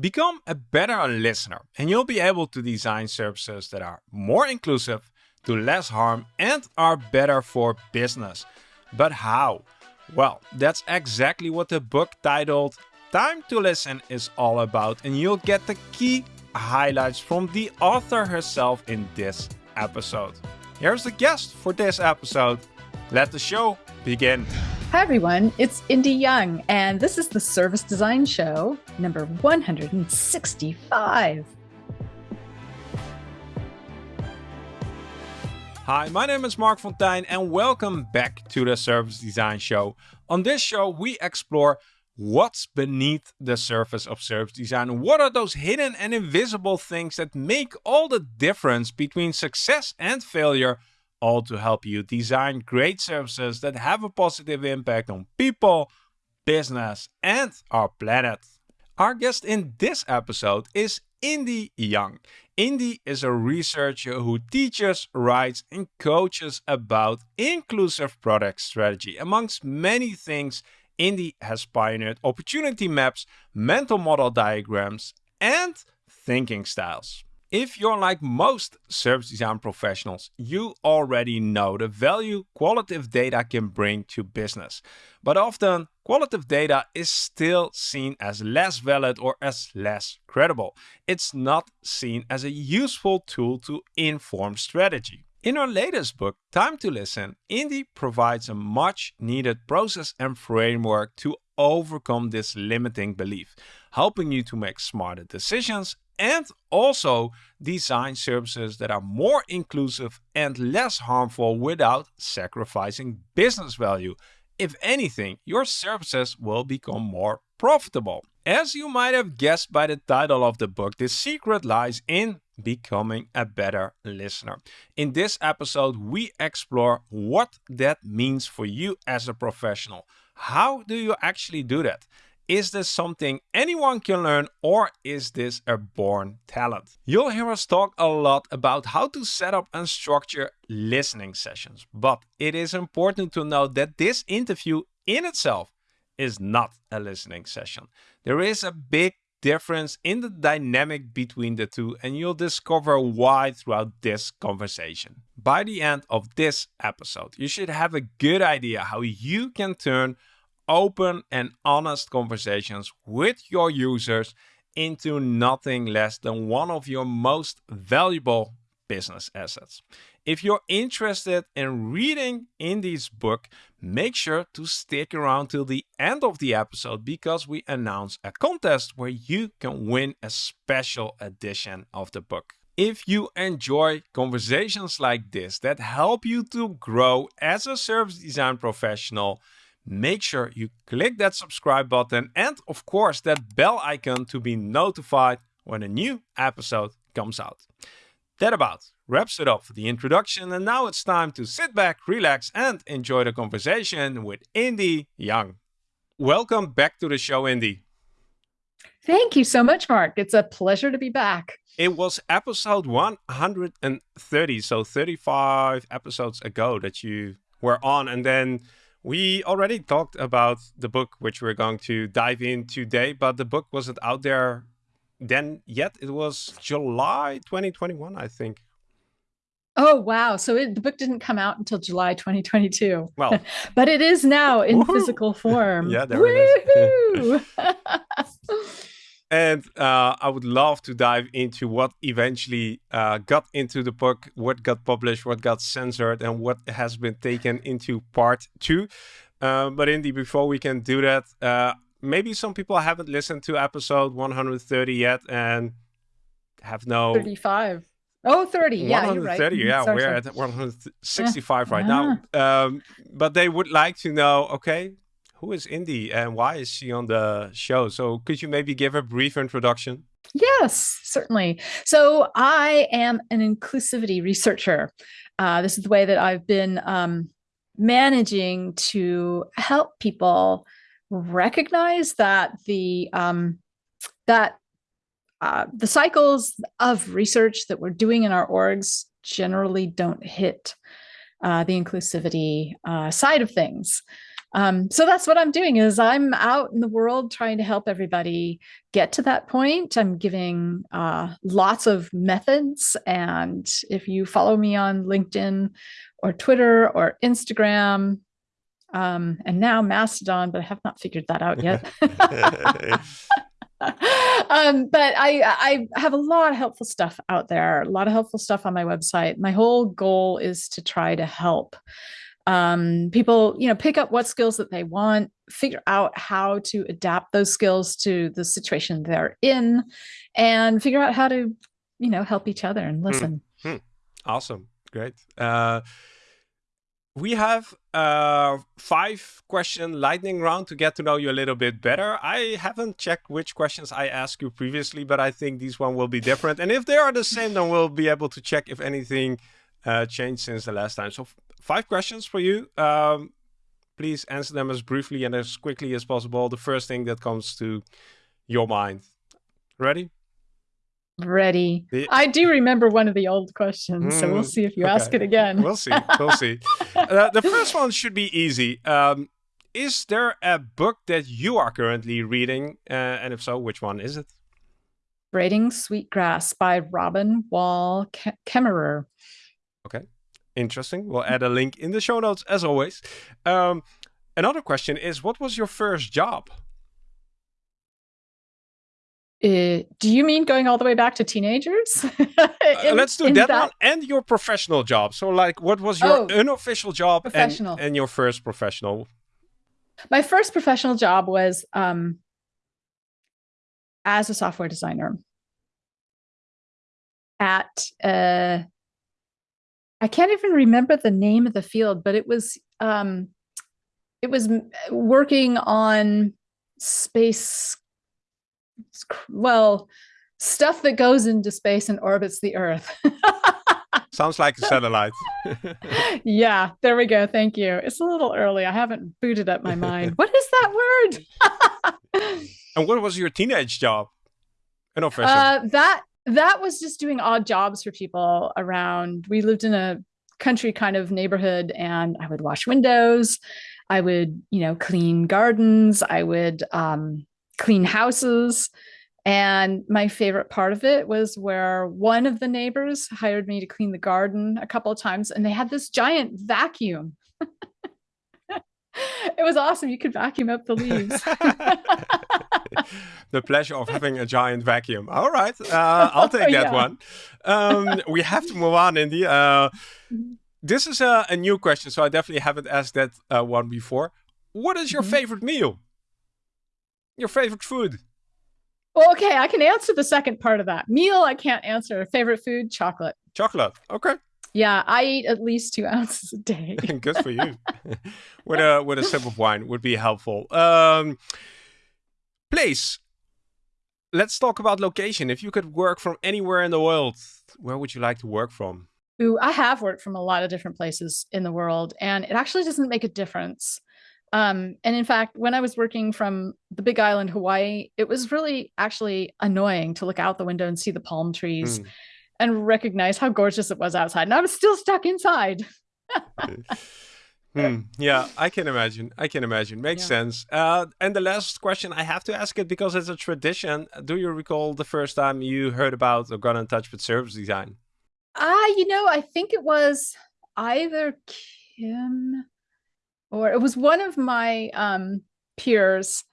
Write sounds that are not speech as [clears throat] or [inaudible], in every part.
Become a better listener, and you'll be able to design services that are more inclusive, do less harm, and are better for business. But how? Well, that's exactly what the book titled Time to Listen is all about, and you'll get the key highlights from the author herself in this episode. Here's the guest for this episode. Let the show begin. Hi, everyone. It's Indy Young, and this is the Service Design Show number 165. Hi, my name is Marc Fonteijn, and welcome back to the Service Design Show. On this show, we explore what's beneath the surface of service design. What are those hidden and invisible things that make all the difference between success and failure all to help you design great services that have a positive impact on people, business, and our planet. Our guest in this episode is Indy Young. Indy is a researcher who teaches, writes, and coaches about inclusive product strategy. Amongst many things, Indy has pioneered opportunity maps, mental model diagrams, and thinking styles. If you're like most service design professionals, you already know the value qualitative data can bring to business. But often, qualitative data is still seen as less valid or as less credible. It's not seen as a useful tool to inform strategy. In her latest book, Time to Listen, Indy provides a much needed process and framework to overcome this limiting belief, helping you to make smarter decisions and also design services that are more inclusive and less harmful without sacrificing business value. If anything, your services will become more profitable. As you might have guessed by the title of the book, the secret lies in becoming a better listener. In this episode, we explore what that means for you as a professional. How do you actually do that? Is this something anyone can learn or is this a born talent? You'll hear us talk a lot about how to set up and structure listening sessions, but it is important to note that this interview in itself is not a listening session. There is a big difference in the dynamic between the two and you'll discover why throughout this conversation. By the end of this episode, you should have a good idea how you can turn open and honest conversations with your users into nothing less than one of your most valuable business assets. If you're interested in reading Indy's book, make sure to stick around till the end of the episode because we announce a contest where you can win a special edition of the book. If you enjoy conversations like this that help you to grow as a service design professional, make sure you click that subscribe button and of course that bell icon to be notified when a new episode comes out. That about wraps it up for the introduction and now it's time to sit back, relax and enjoy the conversation with Indy Young. Welcome back to the show, Indy. Thank you so much, Marc. It's a pleasure to be back. It was episode 130, so 35 episodes ago that you were on and then we already talked about the book, which we're going to dive in today, but the book wasn't out there then yet. It was July 2021, I think. Oh, wow. So it, the book didn't come out until July 2022. Well, [laughs] but it is now in physical form. [laughs] yeah, there it is. [laughs] And uh, I would love to dive into what eventually uh, got into the book, what got published, what got censored, and what has been taken into part two. Uh, but Indy, before we can do that, uh, maybe some people haven't listened to episode 130 yet and have no 35. Oh, 30. Yeah, 130. Right. Yeah, sorry, we're sorry. at 165 right now. Um, but they would like to know, okay, who is Indy and why is she on the show? So could you maybe give a brief introduction? Yes, certainly. So I am an inclusivity researcher. Uh, this is the way that I've been um, managing to help people recognize that the um, that uh, the cycles of research that we're doing in our orgs generally don't hit uh, the inclusivity uh, side of things. Um, so that's what I'm doing is I'm out in the world trying to help everybody get to that point. I'm giving uh, lots of methods. And if you follow me on LinkedIn or Twitter or Instagram, um, and now Mastodon, but I have not figured that out yet. [laughs] um, but I, I have a lot of helpful stuff out there, a lot of helpful stuff on my website. My whole goal is to try to help um, people, you know, pick up what skills that they want, figure out how to adapt those skills to the situation they're in, and figure out how to, you know, help each other and hmm. listen. Hmm. Hmm. Awesome. Great. Uh, we have a five question lightning round to get to know you a little bit better. I haven't checked which questions I asked you previously, but I think these one will be different. And if they are the same, then we'll be able to check if anything uh, changed since the last time. So five questions for you. Um, please answer them as briefly and as quickly as possible. The first thing that comes to your mind. Ready? ready. The, I do remember one of the old questions, mm, so we'll mm, see if you okay. ask it again. We'll see. We'll see. [laughs] Uh, the first one should be easy. Um, is there a book that you are currently reading? Uh, and if so, which one is it? Braiding Sweetgrass by Robin Wall Kimmerer. Okay, interesting. We'll add a link in the show notes as always. Um, another question is, what was your first job? Uh, do you mean going all the way back to teenagers? [laughs] Uh, in, uh, let's do that, that, one and your professional job. So, like, what was your oh, unofficial job and, and your first professional? My first professional job was um, as a software designer at uh, I can't even remember the name of the field, but it was um, it was working on space well, stuff that goes into space and orbits the Earth. [laughs] Sounds like a satellite. [laughs] yeah, there we go. Thank you. It's a little early. I haven't booted up my mind. [laughs] What is that word? and what was your teenage job? An official. Uh, that that was just doing odd jobs for people around. We lived in a country kind of neighborhood, and I would wash windows. I would, you know, clean gardens. I would um, clean houses. And my favorite part of it was where one of the neighbors hired me to clean the garden a couple of times, and they had this giant vacuum. [laughs] [laughs] it was awesome. You could vacuum up the leaves. [laughs] the pleasure of having a giant vacuum. All right, uh, [laughs] I'll take that yeah. one. Um, we have to move on, Indy. Uh, this is a, a, new question, so I definitely haven't asked that uh, one before. What is your mm -hmm. favorite meal? Your favorite food? Well, okay, I can answer the second part of that. Meal, I can't answer. Favorite food, chocolate. Chocolate. Okay. Yeah, I eat at least two [laughs] ounces a day. [laughs] Good for you. with a with a sip of wine would be helpful. Um, place. Let's talk about location. If you could work from anywhere in the world, where would you like to work from? Ooh, I have worked from a lot of different places in the world, and it actually doesn't make a difference. Um, and in fact, when I was working from the big island, Hawaii, it was really actually annoying to look out the window and see the palm trees mm. And recognize how gorgeous it was outside. And I was still stuck inside. hmm. Yeah, I can imagine. I can imagine. Makes yeah. sense. Uh, and the last question, I have to ask it because it's a tradition. Do you recall the first time you heard about or got in touch with service design? Ah, uh, you know, I think it was either Kim or it was one of my um, peers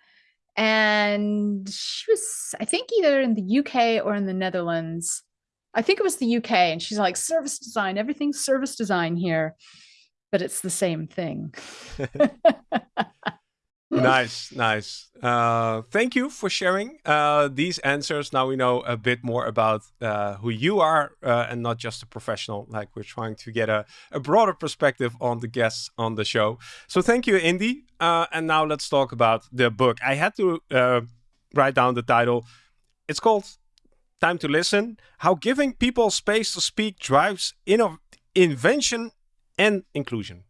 and she was i think either in the uk or in the netherlands i think it was the uk and she's like service design everything's service design here but it's the same thing nice, nice. Uh, thank you for sharing uh, these answers. Now we know a bit more about uh, who you are uh, and not just a professional. Like we're trying to get a, a broader perspective on the guests on the show. So thank you, Indy. Uh, and now let's talk about the book. I had to uh, write down the title. It's called Time to Listen How Giving People Space to Speak Drives Inno Invention and Inclusion.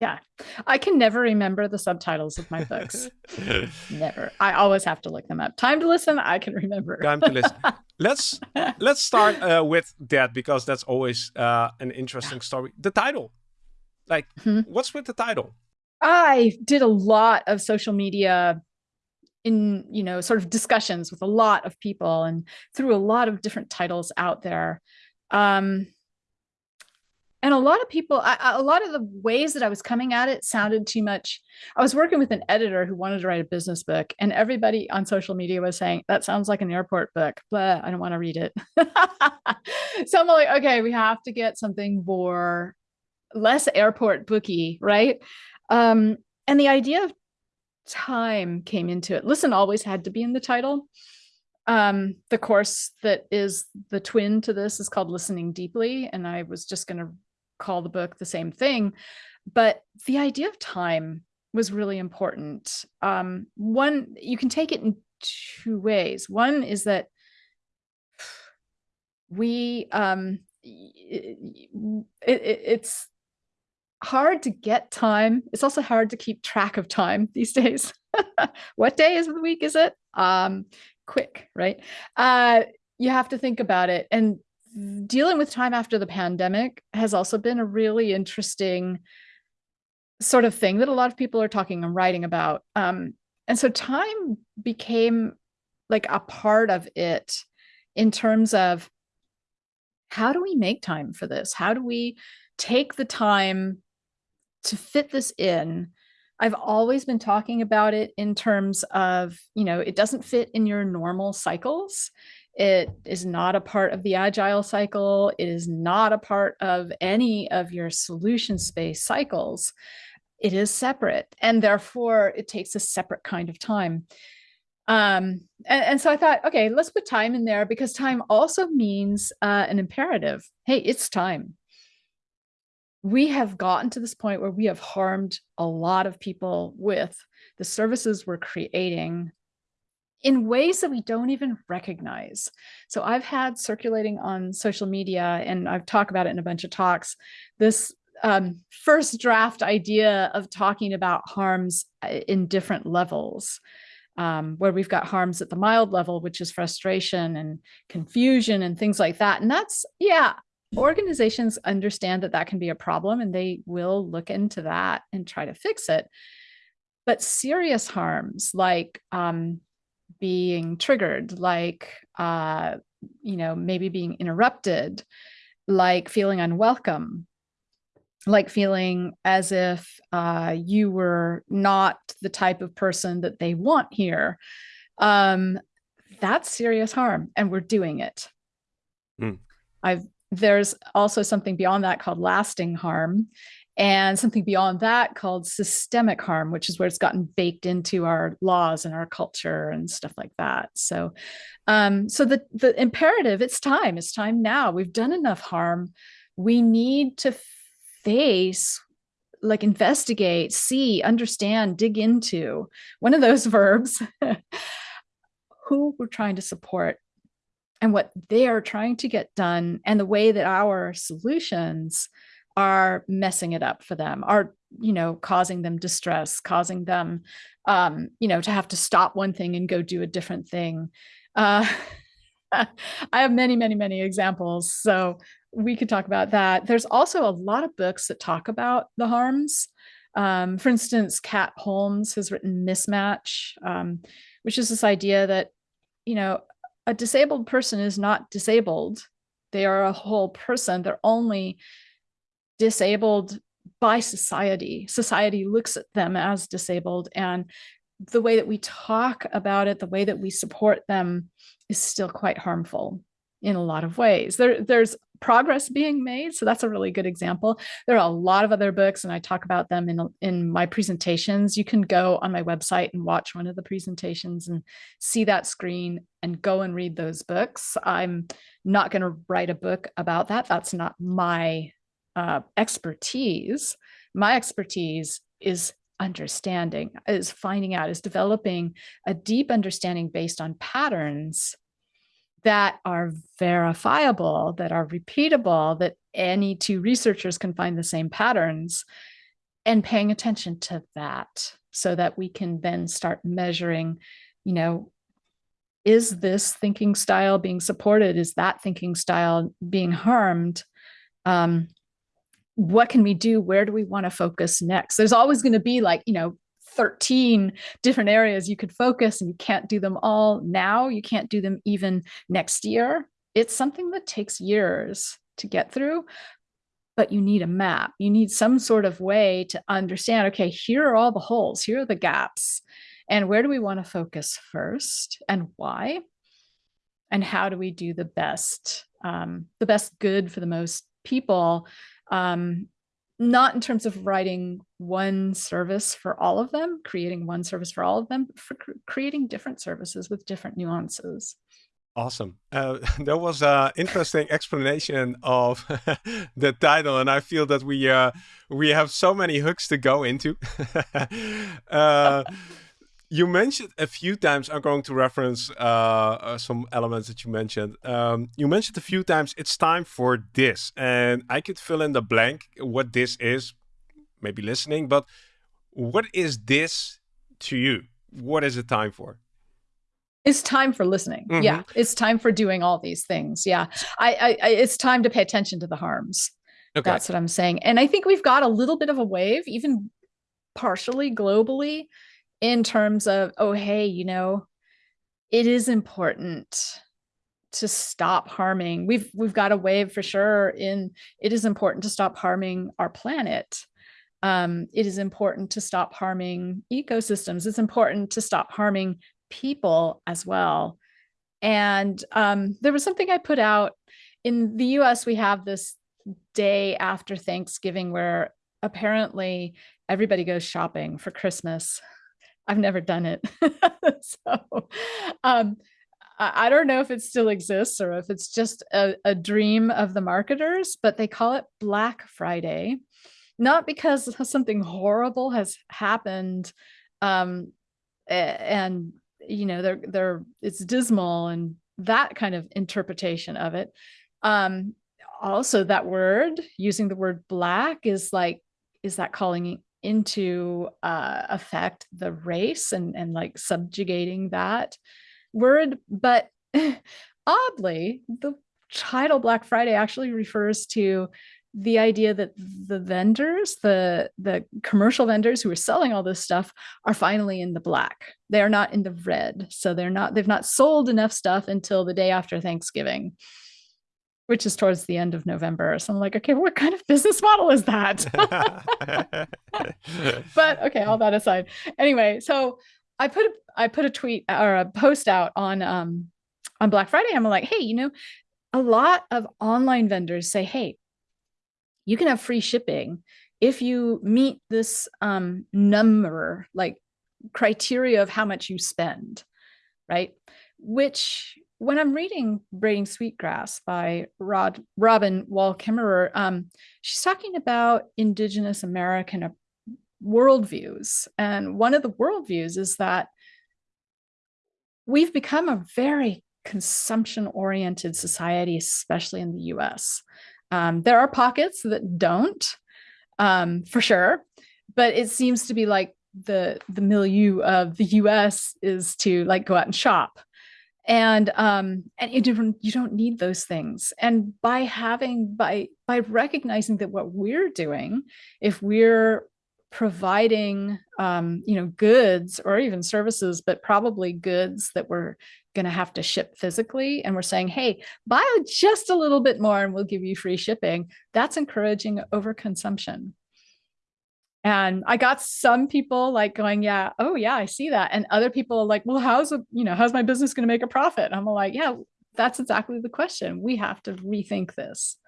Yeah. I can never remember the subtitles of my books. [laughs] never. I always have to look them up. Time to listen, I can remember. Time to listen. let's [laughs] let's start uh, with that because that's always uh, an interesting story. The title. Like, mm -hmm. what's with the title? I did a lot of social media in, you know, sort of discussions with a lot of people and threw a lot of different titles out there. Um, and a lot of people, I, a lot of the ways that I was coming at it sounded too much. I was working with an editor who wanted to write a business book, and everybody on social media was saying, That sounds like an airport book, but I don't want to read it. [laughs] so I'm like, Okay, we have to get something more less airport booky, right? Um, and the idea of time came into it. Listen always had to be in the title. Um, the course that is the twin to this is called Listening Deeply, and I was just going to call the book the same thing. But the idea of time was really important. Um, one, you can take it in two ways. One is that we, um, it, it, it's hard to get time. It's also hard to keep track of time [laughs] these days. [laughs] what day is the week is it? Um, quick, right? Uh, you have to think about it. And dealing with time after the pandemic has also been a really interesting sort of thing that a lot of people are talking and writing about. Um, and so time became like a part of it in terms of how do we make time for this? How do we take the time to fit this in? I've always been talking about it in terms of, you know, it doesn't fit in your normal cycles. It is not a part of the agile cycle. It is not a part of any of your solution space cycles. It is separate and therefore it takes a separate kind of time. Um, and, and, so I thought, okay, let's put time in there because time also means uh, an imperative. Hey, it's time. We have gotten to this point where we have harmed a lot of people with the services we're creating in ways that we don't even recognize. So I've had circulating on social media, and I've talked about it in a bunch of talks, this um, first draft idea of talking about harms uh, in different levels. Um, where we've got harms at the mild level, which is frustration and confusion and things like that. And that's, yeah, organizations understand that that can be a problem and they will look into that and try to fix it. But serious harms like um, being triggered, like, uh, you know, maybe being interrupted, like feeling unwelcome, like feeling as if uh, you were not the type of person that they want here. Um, that's serious harm, and we're doing it. Mm. I've there's also something beyond that called lasting harm and something beyond that called systemic harm, which is where it's gotten baked into our laws and our culture and stuff like that. So, um, so the the imperative, it's time. It's time now. We've done enough harm. We need to face, like, investigate, see, understand, dig into. One of those [laughs] verbs. [laughs] who we're trying to support and what they are trying to get done, and the way that our solutions are messing it up for them are you know causing them distress causing them um you know to have to stop one thing and go do a different thing. Uh [laughs] i have many many many examples so we could talk about that. There's also a lot of books that talk about the harms. Um, for instance kat holmes has written mismatch um, which is this idea that you know a disabled person is not disabled they are a whole person they're only disabled by society. Society looks at them as disabled and the way that we talk about it, the way that we support them is still quite harmful in a lot of ways. There, there's progress being made. So that's a really good example. There are a lot of other books and I talk about them in, in my presentations. You can go on my website and watch one of the presentations and see that screen and go and read those books. I'm not going to write a book about that. That's not my uh, expertise. My expertise is understanding, is finding out, is developing a deep understanding based on patterns that are verifiable, that are repeatable, that any two researchers can find the same patterns and paying attention to that so that we can then start measuring, you know, is this thinking style being supported? Is that thinking style being harmed? Um, what can we do? Where do we want to focus next? There's always going to be like, you know, 13 different areas you could focus and you can't do them all now. You can't do them even next year. It's something that takes years to get through, but you need a map. You need some sort of way to understand, okay, here are all the holes, here are the gaps. And where do we want to focus first and why? And how do we do the best, um, the best good for the most people um, not in terms of writing one service for all of them, creating one service for all of them, for cr creating different services with different nuances. Awesome. Uh, [laughs] that was an interesting explanation of [laughs] the title, and I feel that we uh, we have so many hooks to go into. [laughs] uh, you mentioned a few times, I'm going to reference uh, uh, some elements that you mentioned. Um, you mentioned a few times, it's time for this. And I could fill in the blank what this is, maybe listening, but what is this to you? What is it time for? It's time for listening. Mm -hmm. Yeah. It's time for doing all these things. Yeah. I, I, I, it's time to pay attention to the harms. Okay. That's what I'm saying. And I think we've got a little bit of a wave, even partially globally, in terms of, oh, hey, you know, it is important to stop harming. We've we've got a wave for sure in it is important to stop harming our planet. Um, it is important to stop harming ecosystems. It's important to stop harming people as well. And um, there was something I put out in the US, we have this day after Thanksgiving where apparently everybody goes shopping for Christmas. I've never done it. [laughs] so um, I don't know if it still exists or if it's just a, a, dream of the marketers, but they call it Black Friday, not because [laughs] something horrible has happened um, and, you know, they're, they're, it's dismal and that kind of interpretation of it. Um, also that word, using the word black is like, is that calling into uh, effect the race and, and like subjugating that word. But [laughs] oddly, the title Black Friday actually refers to the idea that the vendors, the, the commercial vendors who are selling all this stuff are finally in the black. They are not in the red. So they're not, they've not sold enough stuff until the day after Thanksgiving which is towards the end of November. So I'm like, okay, what kind of business model is that? [laughs] but okay, all that aside. Anyway, so I put a, I put a tweet or a post out on um on Black Friday. I'm like, hey, you know, a lot of online vendors say, hey, you can have free shipping if you meet this um number, like criteria of how much you spend, right? Which when I'm reading Braiding Sweetgrass by Rod, Robin Wall Kimmerer, um, she's talking about Indigenous American worldviews. And one of the worldviews is that we've become a very consumption oriented society, especially in the US. Um, there are pockets that don't, um, for sure, but it seems to be like the the milieu of the US is to like go out and shop and um and you don't you don't need those things. And by having by by recognizing that what we're doing if we're providing um you know goods or even services but probably goods that we're going to have to ship physically and we're saying hey buy just a little bit more and we'll give you free shipping that's encouraging overconsumption and I got some people like going, yeah, oh yeah, I see that. And other people like, well, how's a, you know, how's my business going to make a profit? I'm like, yeah, that's exactly the question. We have to rethink this.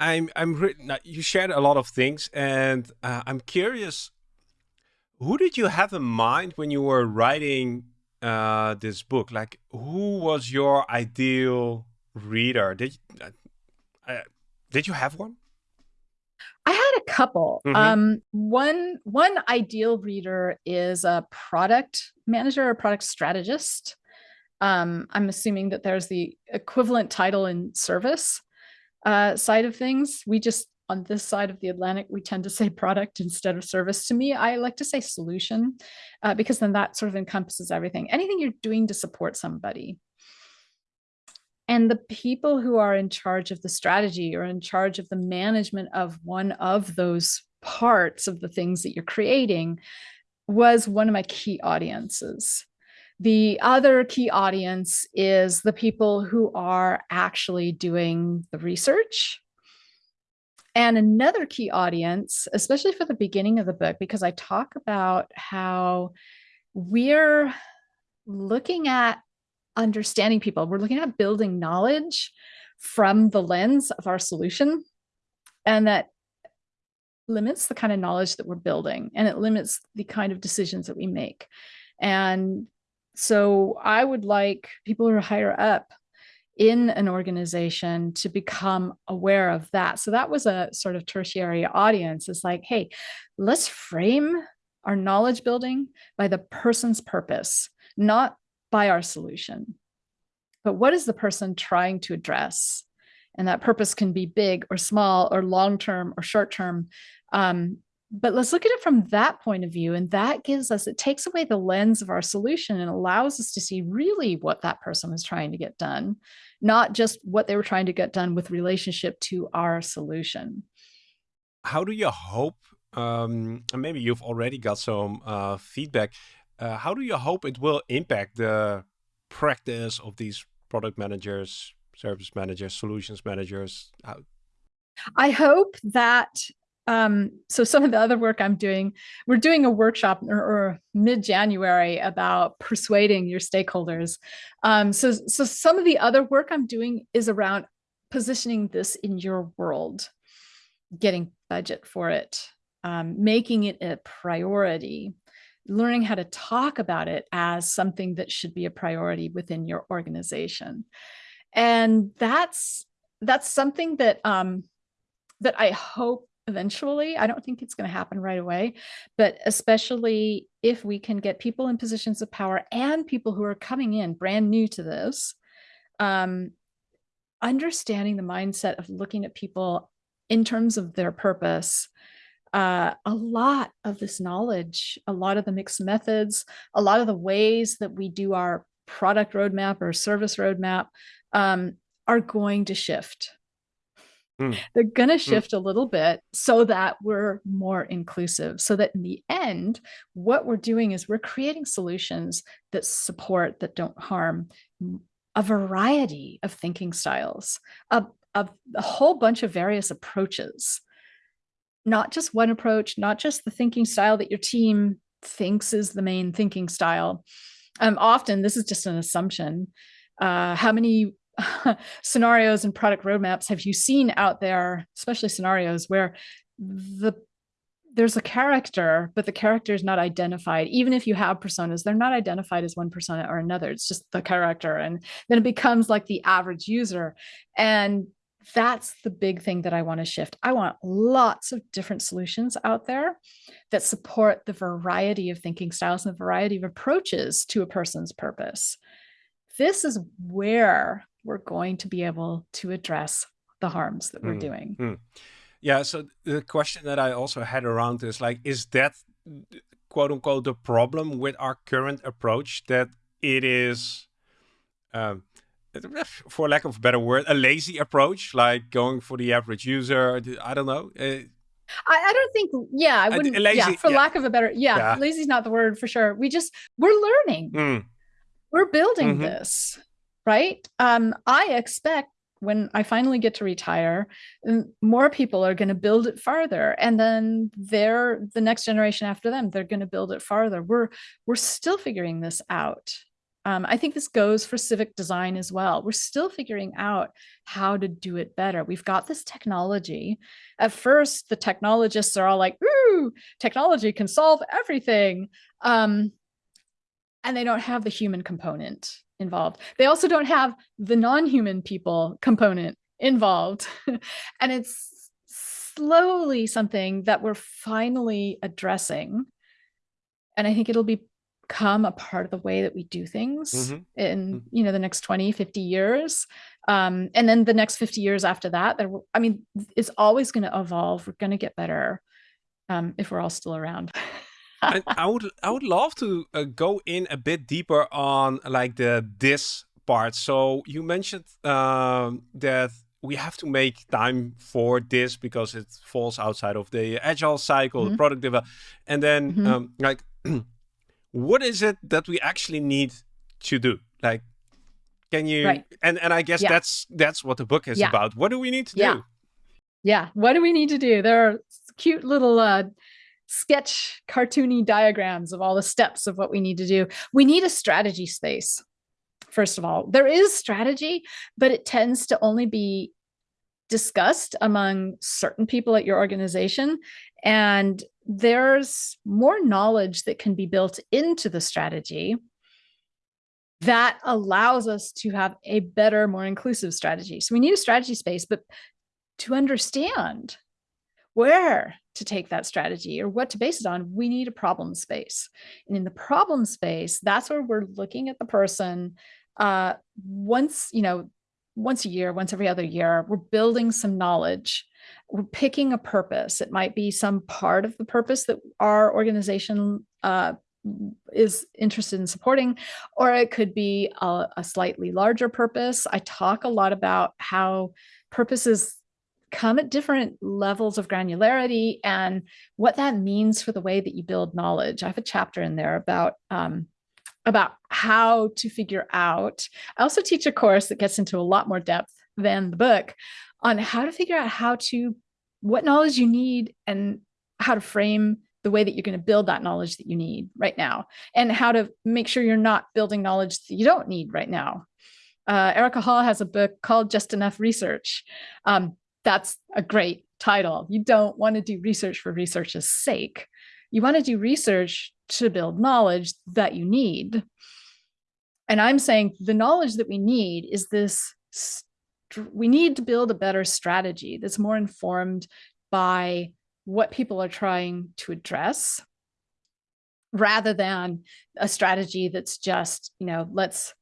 I'm, I'm, you shared a lot of things and uh, I'm curious, who did you have in mind when you were writing uh, this book? Like who was your ideal reader? Did, uh, uh did you have one? I had a couple. Mm -hmm. Um, one one ideal reader is a product manager or product strategist. Um, I'm assuming that there's the equivalent title in service uh, side of things. We just on this side of the Atlantic, we tend to say [laughs] product instead of service. To me, I like to say solution uh, because then that sort of encompasses everything. Anything you're doing to support somebody. And the people who are in charge of the strategy or in charge of the management of one of those parts of the things that you're creating was one of my key audiences. The other key audience is the people who are actually doing the research. And another key audience, especially for the beginning of the book, because I talk about how we're looking at understanding people. We're looking at building knowledge from the lens of our solution. And that limits the kind of knowledge that we're building and it limits the kind of decisions that we make. And so I would like people who are higher up in an organization to become aware of that. So that was a sort of tertiary audience. It's like, hey, let's frame our knowledge building by the person's purpose, not by our solution. But what is the person trying to address? And that purpose can be big or small or long term or short term. Um, but let's look at it from that point of view. And that gives us, it takes away the lens of our solution and allows us to see really what that person was trying to get done, not just what they were trying to get done with relationship to our solution. How do you hope, um, and maybe you've already got some uh, feedback, uh, how do you hope it will impact the practice of these product managers, service managers, solutions managers? How I hope that um, so some of the other work I'm doing, we're doing a workshop or, or mid-January about persuading your stakeholders. Um, so, so some of the other work I'm doing is around positioning this in your world, getting budget for it, um, making it a priority, learning how to talk about it as something that should be a priority within your organization. And that's that's something that um, that I hope eventually. I don't think it's going to happen right away, but especially if we can get people in positions of power and people who are coming in brand new to this, um, understanding the mindset of looking at people in terms of their purpose uh, a lot of this knowledge, a lot of the mixed methods, a lot of the ways that we do our product roadmap or service roadmap um, are going to shift. Mm. They're going to hmm. shift mm. a little bit so that we're more inclusive, so that in the end, what we're doing is we're creating solutions that support, that don't harm a variety of thinking styles, a, a, a whole bunch of various approaches not just one approach, not just the thinking style that your team thinks is the main thinking style. Um, often this is just an assumption. Uh, how many [laughs] scenarios and product roadmaps have you seen out there, especially scenarios where the there's a character, but the character is not identified. Even if you have personas, they're not identified as one persona or another. It's just the character. And then it becomes like the average user. And that's the big thing that I want to shift. I want lots of different solutions out there that support the variety of thinking styles and the variety of approaches to a person's purpose. This is where we're going to be able to address the harms that we're mm, doing. Mm. Yeah. So the question that I also had around is like, is that quote unquote the problem with our current approach that it is um, for lack of a better word, a lazy approach, like going for the average user. I don't know. Uh, I, I, don't think, yeah, I wouldn't, lazy, yeah, for yeah. lack of a better, yeah, yeah, lazy is not the word for sure. We just, we're learning. Mm. We're building mm -hmm. this, right? Um, I expect when I finally get to retire, more people are going to build it farther. And then they're the next generation after them, they're going to build it farther. We're, we're still figuring this out. Um, I think this goes for civic design as well. We're still figuring out how to do it better. We've got this technology. At first, the technologists are all like, ooh, technology can solve everything. Um, and they don't have the human component involved. They also don't have the non-human people component involved. [laughs] and it's slowly something that we're finally addressing. And I think it'll be become a part of the way that we do things mm -hmm. in mm -hmm. you know the next 20 50 years um, and then the next 50 years after that there i mean it's always going to evolve we're going to get better um, if we're all still around I, I, would i would love to uh, go in a bit deeper on like the this part. So you mentioned um, that we have to make time for this because it falls outside of the agile cycle, mm -hmm. the product development, and then mm -hmm. um, like, [clears throat] what is it that we actually need to do? Like, can you? Right. And and I guess yeah. that's that's what the book is yeah. about. What do we need to yeah. do? Yeah. What do we need to do? There are cute little uh, sketch cartoony diagrams of all the steps of what we need to do. We need a strategy space. First of all, there is strategy, but it tends to only be discussed among certain people at your organization. And there's more knowledge that can be built into the strategy that allows us to have a better, more inclusive strategy. So we need a strategy space, but to understand where to take that strategy or what to base it on, we need a problem space. And in the problem space, that's where we're looking at the person uh, once, you know, once a year, once every other year, we're building some knowledge. Picking a purpose. It might be some part of the purpose that our organization uh, is interested in supporting, or it could be a, a, slightly larger purpose. I talk a lot about how purposes come at different levels of granularity and what that means for the way that you build knowledge. I have a chapter in there about um, about how to figure out. I also teach a course that gets into a lot more depth than the book on how to figure out how to what knowledge you need and how to frame the way that you're going to build that knowledge that you need right now and how to make sure you're not building knowledge that you don't need right now. Uh, Erika Hall has a book called Just Enough Research. Um, that's a great title. You don't want to do research for research's sake. You want to do research to build knowledge that you need. And I'm saying the knowledge that we need is this, we need to build a better strategy that's more informed by what people are trying to address rather than a strategy that's just, you know, let's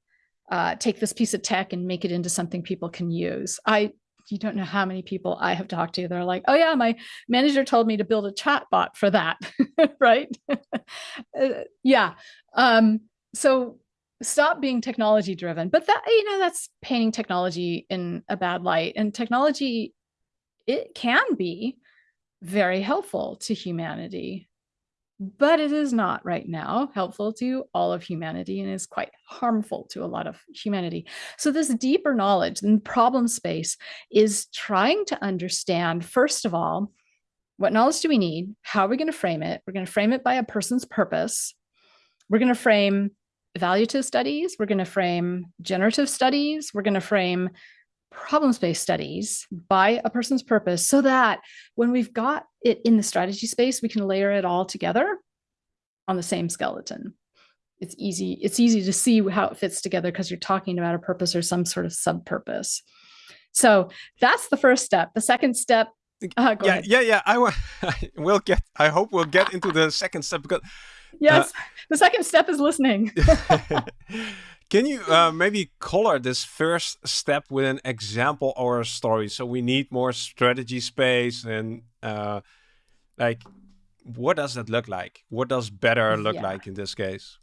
uh, take this piece of tech and make it into something people can use. I you don't know how many people I have talked to. They're like, oh yeah, my manager told me to build a chat bot for that, [laughs] right? [laughs] uh, yeah. Um, so stop being technology driven, but that, you know, that's painting technology in a bad light and technology, it can be very helpful to humanity but it is not right now helpful to all of humanity and is quite harmful to a lot of humanity. So this deeper knowledge and problem space is trying to understand, first of all, what knowledge do we need? How are we going to frame it? We're going to frame it by a person's purpose. We're going to frame evaluative studies. We're going to frame generative studies. We're going to frame problem-based studies by a person's purpose so that when we've got it in the strategy space, we can layer it all together on the same skeleton. It's easy, it's easy to see how it fits together because you're talking about a purpose or some sort of sub-purpose. So that's the first step. The second step, uh, yeah, ahead. yeah, yeah. I will [laughs] get. I hope we'll get into the second step because yes, uh, the second step is listening. [laughs] Can you uh, maybe color this first step with an example or a story? So we need more strategy space and uh, like, what does that look like? What does better look yeah. like in this case?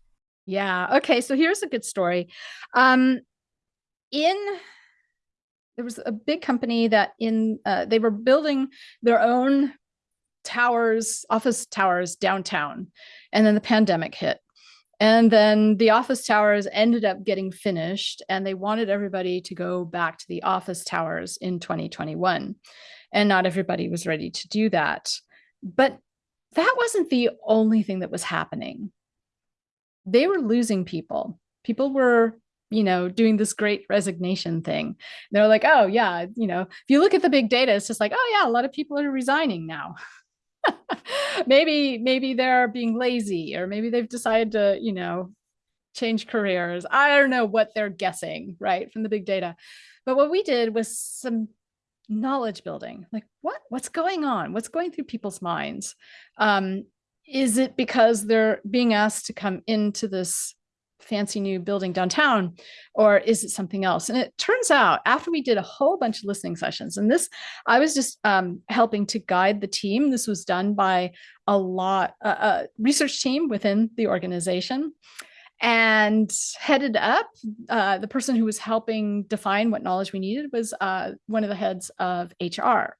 Yeah. Okay. So here's a good story. Um, in there was a big company that in uh, they were building their own towers, office towers downtown, and then the pandemic hit. And then the office towers ended up getting finished and they wanted everybody to go back to the office towers in 2021. And not everybody was ready to do that. But that wasn't the only thing that was happening. They were losing people. People were, you know, doing this great resignation thing. They're like, oh yeah, you know, if you look at the big data, it's just like, oh yeah, a lot of people are resigning now. [laughs] [laughs] maybe maybe they're being lazy or maybe they've decided to you know change careers. I don't know what they're guessing right from the big data. But what we did was some knowledge building. Like what what's going on? What's going through people's minds? Um is it because they're being asked to come into this fancy new building downtown or is it something else and it turns out after we did a whole bunch of listening sessions and this i was just um, helping to guide the team this was done by a lot a, a research team within the organization and headed up. Uh, the person who was helping define what knowledge we needed was uh, one of the heads of HR.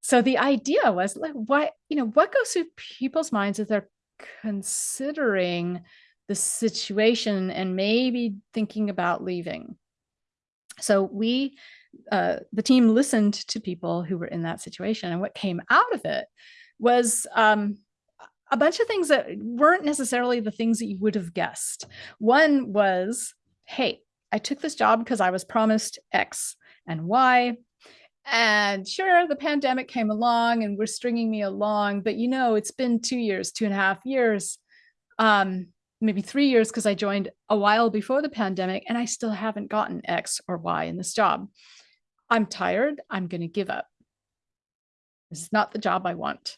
So the idea was like, what you know, what goes through people's minds as they're considering the situation and maybe thinking about leaving. So we, uh, the team listened to people who were in that situation, and what came out of it was um, a bunch of things that weren't necessarily the things that you would have guessed. One was, hey, I took this job because I was promised X and Y. And sure, the pandemic came along and we're stringing me along, but you know, it's been two years, two and a half years, um, maybe three years because I joined a while before the pandemic and I still haven't gotten X or Y in this job. I'm tired. I'm going to give up. This is not the job I want.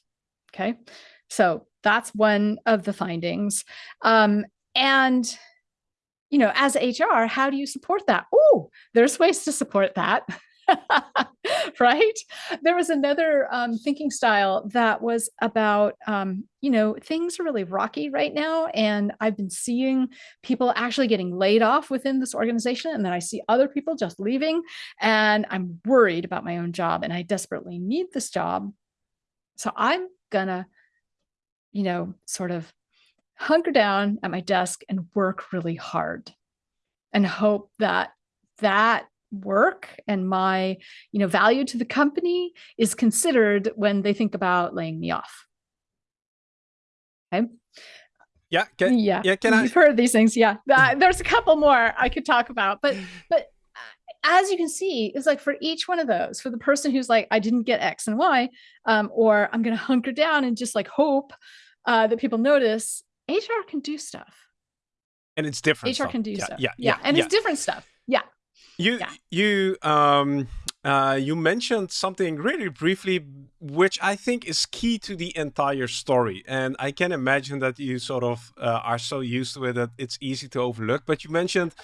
Okay. So that's one of the findings. Um, and, you know, as HR, how do you support that? Oh, there's ways to support that. [laughs] [laughs] right? There was another um, thinking style that was about, um, you know, things are really rocky right now. And I've been seeing people actually getting laid off within this organization. And then I see other people just leaving. And I'm worried about my own job and I desperately need this job. So I'm to you know, sort of hunker down at my desk and work really hard and hope that that work and my you know value to the company is considered when they think about laying me off okay yeah can, yeah yeah can I you've I... heard these things yeah uh, there's a couple more i could talk about but [laughs] but as you can see, it's like for each one of those, for the person who's like, I didn't get X and Y, um, or I'm going to hunker down and just like hope uh, that people notice, HR can do stuff. And it's different. HR stuff. can do yeah, stuff. Yeah, yeah, yeah. and it's different stuff. Yeah. You yeah. you um uh you mentioned something really briefly which I think is key to the entire story and I can imagine that you sort of uh, are so used to it that it's easy to overlook but you mentioned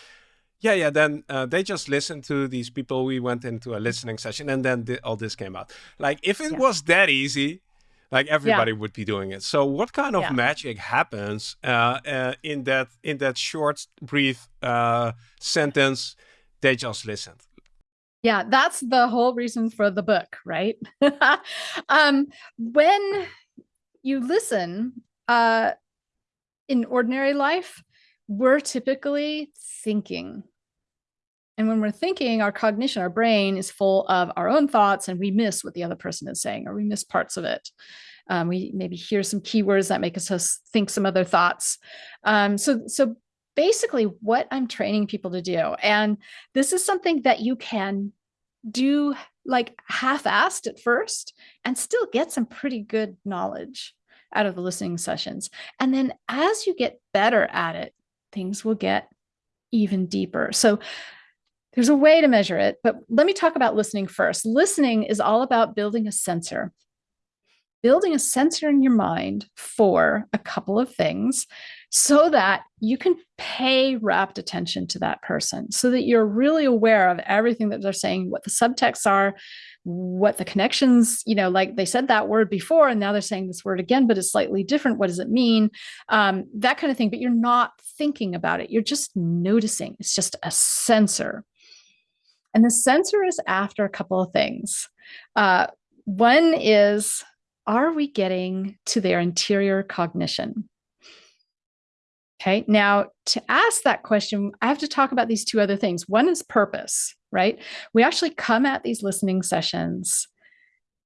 yeah, yeah. Then uh, they just listened to these people. We went into a listening session, and then th all this came out. Like, if it yeah. was that easy, like everybody yeah. would be doing it. So, what kind of yeah. magic happens uh, uh, in that in that short, brief uh, sentence? They just listened. Yeah, that's the whole reason for the book, right? [laughs] um, when you listen uh, in ordinary life, we're typically thinking. And when we're thinking, our cognition, our brain is full of our own thoughts and we miss what the other person is saying or we miss parts of it. Um, we maybe hear some keywords that make us think some other thoughts. Um, so, so basically what I'm training people to do, and this is something that you can do like half-assed at first and still get some pretty good knowledge out of the listening sessions. And then as you get better at it, things will get even deeper. So there's a way to measure it, but let me talk about listening first. Listening is all about building a sensor. Building a sensor in your mind for a couple of things so that you can pay rapt attention to that person, so that you're really aware of everything that they're saying, what the subtexts are, what the connections, you know, like they said that word before and now they're saying this word again, but it's slightly different. What does it mean? Um, that kind of thing. But you're not thinking about it. You're just noticing. It's just a sensor. And the sensor is after a couple of things. Uh, one is, are we getting to their interior cognition? Okay, now to ask that question, I have to talk about these two other things. One is purpose right? We actually come at these listening sessions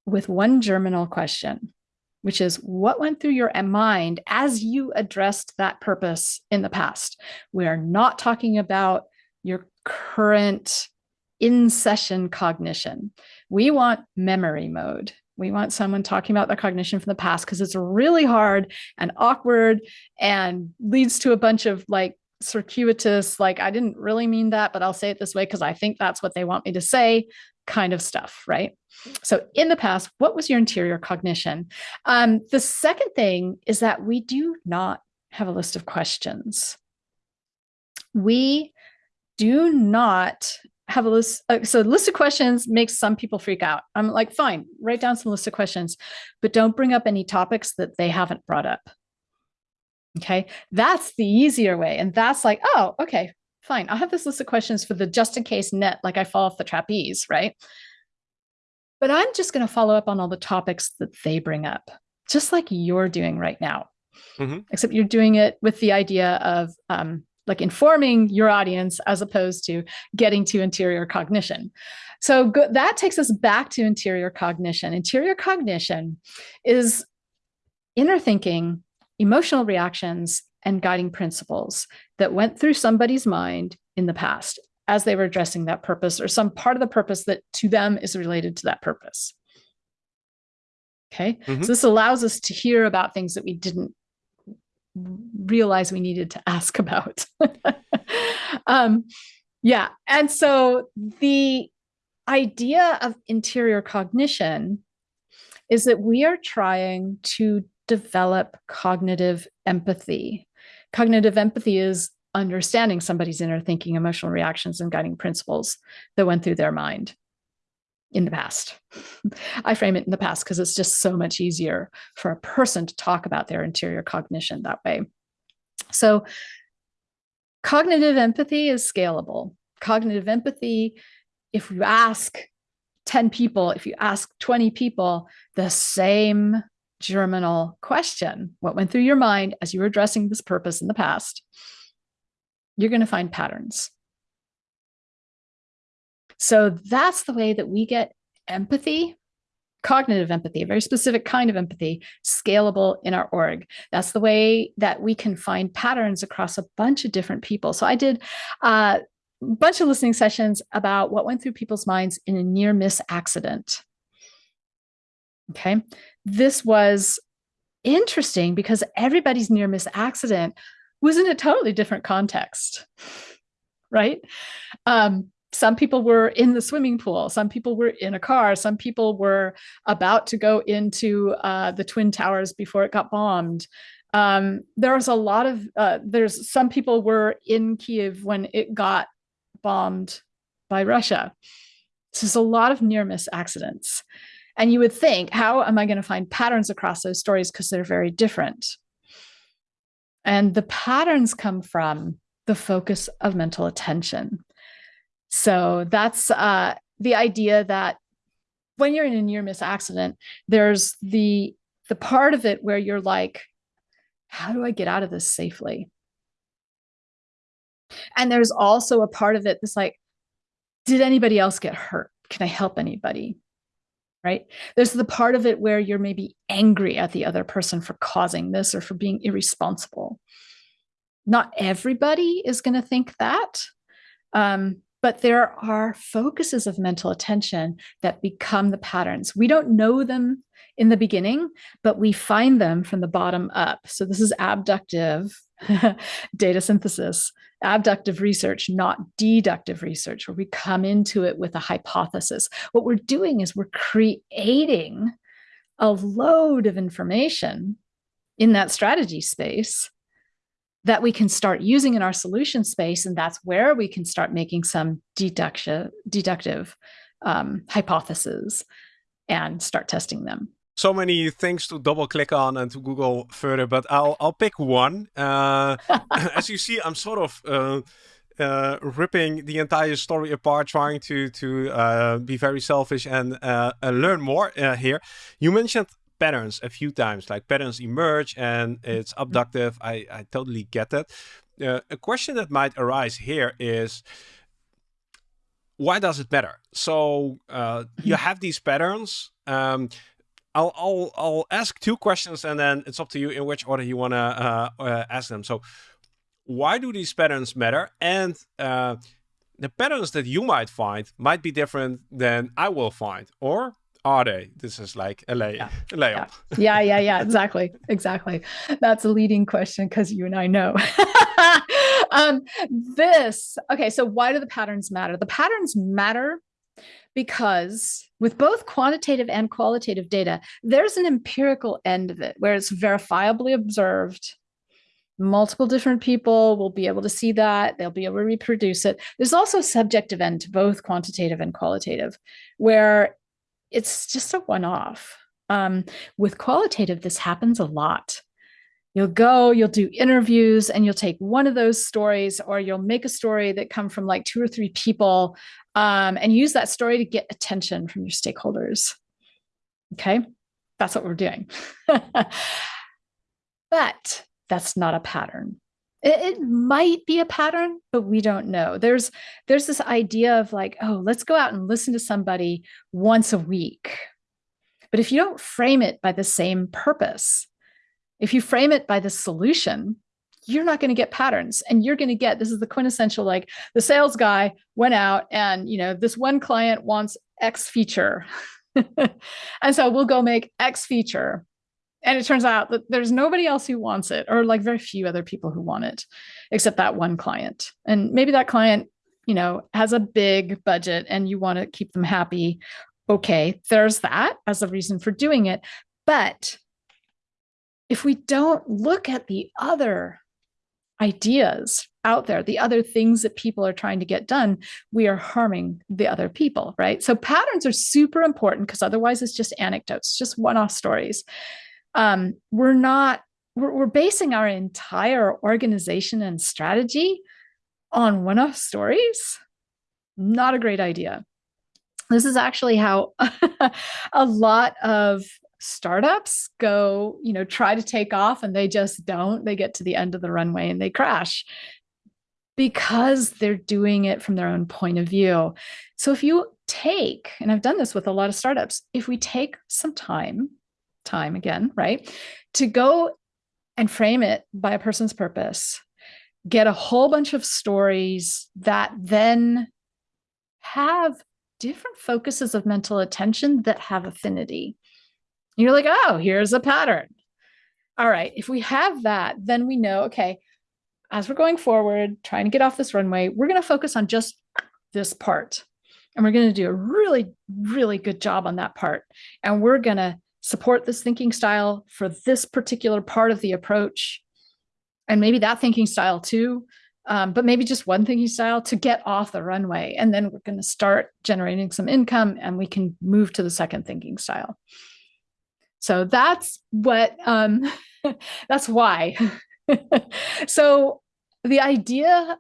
with one germinal question, which is what went through your mind as you addressed that purpose in the past? We are not talking about your current in session cognition. We want memory mode. We want someone talking about their cognition from the past because it's really hard and awkward and leads to a bunch of like circuitous, like, I didn't really mean that, but I'll say it this way because I think that's what they want me to say kind of stuff, right? So in the past, what was your interior cognition? Um, the second thing is that we do not have a list of questions. We do not have a list. Uh, so list of questions makes some people freak out. I'm like, fine, write down some list of questions, but don't bring up any topics that they haven't brought up. Okay, that's the easier way. And that's like, oh, okay, fine. I'll have this list of questions for the just in case net, like I fall off the trapeze, right? But I'm just going to follow up on all the topics that they bring up, just like you're doing right now. Mm-hmm. Except you're doing it with the idea of um, like informing your audience as opposed to getting to interior cognition. So go- that takes us back to interior cognition. Interior cognition is inner thinking, emotional reactions, and guiding principles that went through somebody's mind in the past as they were addressing that purpose or some part of the purpose that to them is related to that purpose. Okay. Mm-hmm. So this allows us to hear about things that we didn't realize we needed to ask about. [laughs] um, yeah. And so the idea of interior cognition is that we are trying to develop cognitive empathy. Cognitive empathy is understanding somebody's inner thinking, emotional reactions, and guiding principles that went through their mind in the past. [laughs] I frame it in the past because it's just so much easier for a person to talk about their interior cognition that way. So, cognitive empathy is scalable. Cognitive empathy, if you ask 10 people, if you ask 20 people the same germinal question, what went through your mind as you were addressing this purpose in the past, you're going to find patterns. So that's the way that we get empathy, cognitive empathy, a very specific kind of empathy, scalable in our org. That's the way that we can find patterns across a bunch of different people. So I did uh, a bunch of listening sessions about what went through people's minds in a near miss accident. Okay. This was interesting because everybody's near miss accident was in a totally different context. [laughs] Right. Um, some people were in the swimming pool some people were in a car some people were about to go into uh, the twin towers before it got bombed. Um, there was a lot of uh, there's some people were in kiev when it got bombed by russia. So there's a lot of near miss accidents. And you would think how am i going to find patterns across those stories because they're very different. And the patterns come from the focus of mental attention so that's uh, the idea that when you're in a near miss accident, there's the the part of it where you're like, how do I get out of this safely? And there's also a part of it that's like, did anybody else get hurt? Can I help anybody? Right? There's the part of it where you're maybe angry at the other person for causing this or for being irresponsible. Not everybody is going to think that. Um, but there are focuses of mental attention that become the patterns. We don't know them in the beginning, but we find them from the bottom up. So this is abductive [laughs] data synthesis, abductive research, not deductive research, where we come into it with a hypothesis. What we're doing is we're creating a load of information in that strategy space that we can start using in our solution space and that's where we can start making some deduction deductive um, hypotheses and start testing them so many things to double click on and to google further but i'll i'll pick one uh, [laughs] as you see i'm sort of uh, uh, ripping the entire story apart, trying to to uh, be very selfish and uh, learn more uh, here. You mentioned patterns a few times, like patterns emerge and it's mm-hmm. abductive. I, I totally get that. Uh, a question that might arise here is, why does it matter? So uh, you have these patterns. Um, I'll, I'll, I'll ask two questions and then it's up to you in which order you want to uh, uh, ask them. So why do these patterns matter? And uh, the patterns that you might find might be different than I will find, or are they? This is like a lay, yeah. a layup. Yeah. yeah, yeah, yeah, exactly, [laughs] exactly. That's a leading question because you and I know. [laughs] um, this okay. So why do the patterns matter? The patterns matter because with both quantitative and qualitative data, there's an empirical end of it where it's verifiably observed. Multiple different people will be able to see that. They'll be able to reproduce it. There's also a subjective end to both quantitative and qualitative, where it's just a one off. Um, with qualitative, this happens a lot. you'll go you'll do interviews and you'll take one of those stories or you'll make a story that come from like two or three people um, and use that story to get attention from your stakeholders okay that's what we're doing [laughs] but that's not a pattern it, might be a pattern but we don't know. There's there's this idea of like oh let's go out and listen to somebody once a week. But if you don't frame it by the same purpose if you frame it by the solution, you're not going to get patterns. And you're going to get this is the quintessential like the sales guy went out and you know this one client wants x feature. [laughs] And so we'll go make x feature and it turns out that there's nobody else who wants it or like very few other people who want it except that one client and maybe that client you know has a big budget and you want to keep them happy okay there's that as a reason for doing it but if we don't look at the other ideas out there, the other things that people are trying to get done, we are harming the other people, right? So patterns are super important because otherwise it's just anecdotes, just one-off stories. Um, we're not, we're, we're basing our entire organization and strategy on one-off stories. Not a great idea. This is actually how [laughs] a lot of startups go, you know, try to take off and they just don't. They get to the end of the runway and they crash because they're doing it from their own point of view. So if you take, and I've done this with a lot of startups, if we take some time, time again, right, to go and frame it by a person's purpose, get a whole bunch of stories that then have different focuses of mental attention that have affinity you're like, oh, here's a pattern. All right, if we have that, then we know, okay, as we're going forward, trying to get off this runway, we're going to focus on just this part. And we're going to do a really, really good job on that part. And we're going to support this thinking style for this particular part of the approach. And maybe that thinking style too, um, but maybe just one thinking style to get off the runway. And then we're going to start generating some income and we can move to the second thinking style. So that's what, um, [laughs] that's why. [laughs] so the idea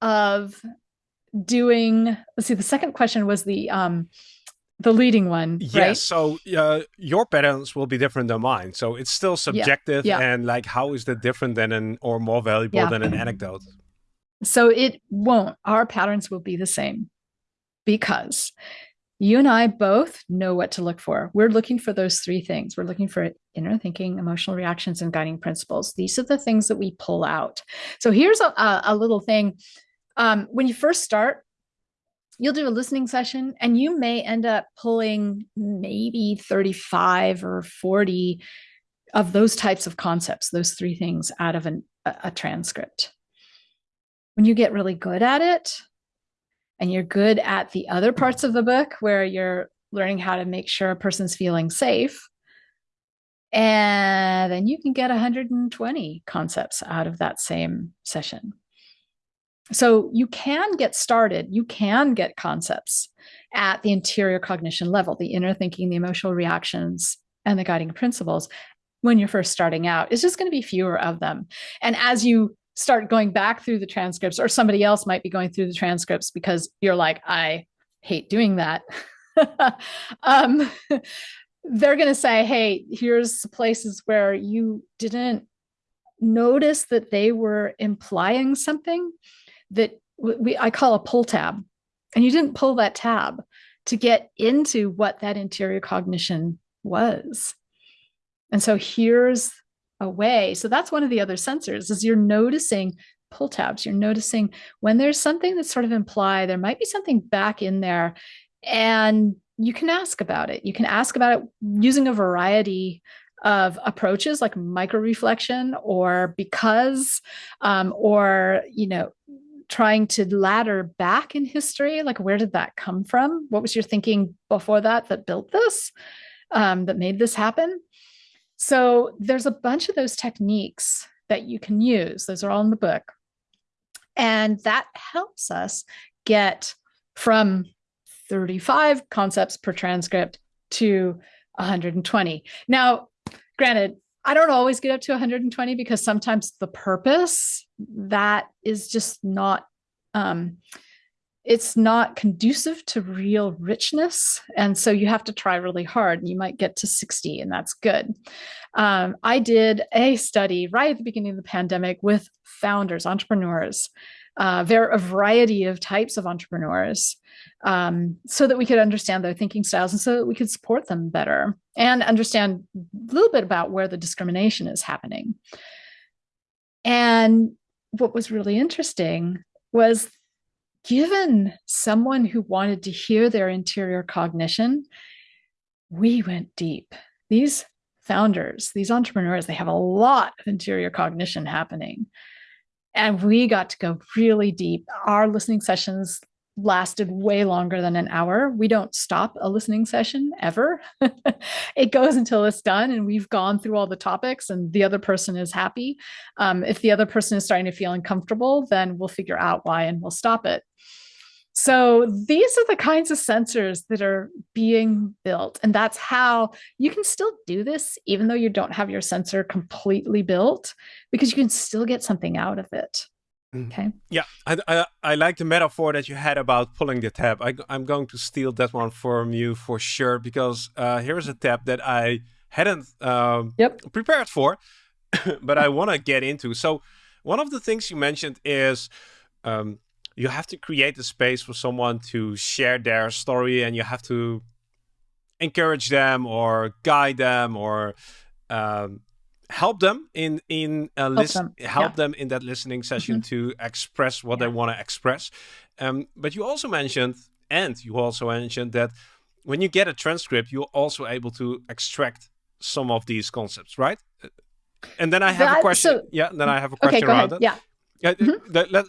of doing, let's see, the second question was the, um, the leading one, yes right? so uh, your patterns will be different than mine so it's still subjective yeah. and like how is that different than an or more valuable yeah. than an anecdote so it won't our patterns will be the same because you and I both know what to look for. We're looking for those three things. We're looking for inner thinking, emotional reactions, and guiding principles. These are the things that we pull out. So here's a, a little thing. Um, when you first start, you'll do a listening session and you may end up pulling maybe 35 or 40 of those types of concepts, those three things out of an, a, a transcript. When you get really good at it, and you're good at the other parts of the book where you're learning how to make sure a person's feeling safe and then you can get 120 concepts out of that same session so you can get started you can get concepts at the interior cognition level the inner thinking the emotional reactions and the guiding principles when you're first starting out. It's just going to be fewer of them. And as you start going back through the transcripts or somebody else might be going through the transcripts because you're like, I hate doing that. [laughs] um, [laughs] they're going to say, hey, here's places where you didn't notice that they were implying something that we I call a pull tab. And you didn't pull that tab to get into what that interior cognition was. And so here's a way. So that's one of the other sensors is you're noticing pull tabs. You're noticing when there's something that's sort of imply there might be something back in there and you can ask about it. You can ask about it using a variety of approaches like micro reflection or because um, or you know trying to ladder back in history like where did that come from what was your thinking before that that built this um, that made this happen so there's a bunch of those techniques that you can use. Those are all in the book. And that helps us get from 35 concepts per transcript to 120. Now, granted, I don't always get up to 120 because sometimes the purpose that is just not um, it's not conducive to real richness. And so you have to try really hard and you might get to 60 and that's good. Um, I did a study right at the beginning of the pandemic with founders, entrepreneurs, uh, there a variety of types of entrepreneurs um, so that we could understand their thinking styles and so that we could support them better and understand a little bit about where the discrimination is happening. And what was really interesting was given someone who wanted to hear their interior cognition, we went deep. These founders, these entrepreneurs, they have a lot of interior cognition happening. And we got to go really deep. Our listening sessions lasted way longer than an hour. We don't stop a listening session ever. [laughs] it goes until it's done and we've gone through all the topics and the other person is happy. Um, if the other person is starting to feel uncomfortable, then we'll figure out why and we'll stop it. So these are the kinds of sensors that are being built. And that's how you can still do this, even though you don't have your sensor completely built, because you can still get something out of it. Mm. Okay. Yeah, I, I, I, like the metaphor that you had about pulling the tab. I, am going to steal that one from you for sure, because uh, here's a tab that I hadn't um, yep. prepared for, [coughs] but I want to get into. So one of the things you mentioned is um, you have to create a space for someone to share their story and you have to encourage them or guide them or um, help them in in uh, help, them. help yeah. them in that listening session mm -hmm. to express what yeah. they want to express um, but you also mentioned and you also mentioned that when you get a transcript you're also able to extract some of these concepts right and then i have that, a question so, yeah then i have a question okay, around ahead. that yeah mm -hmm. that, let,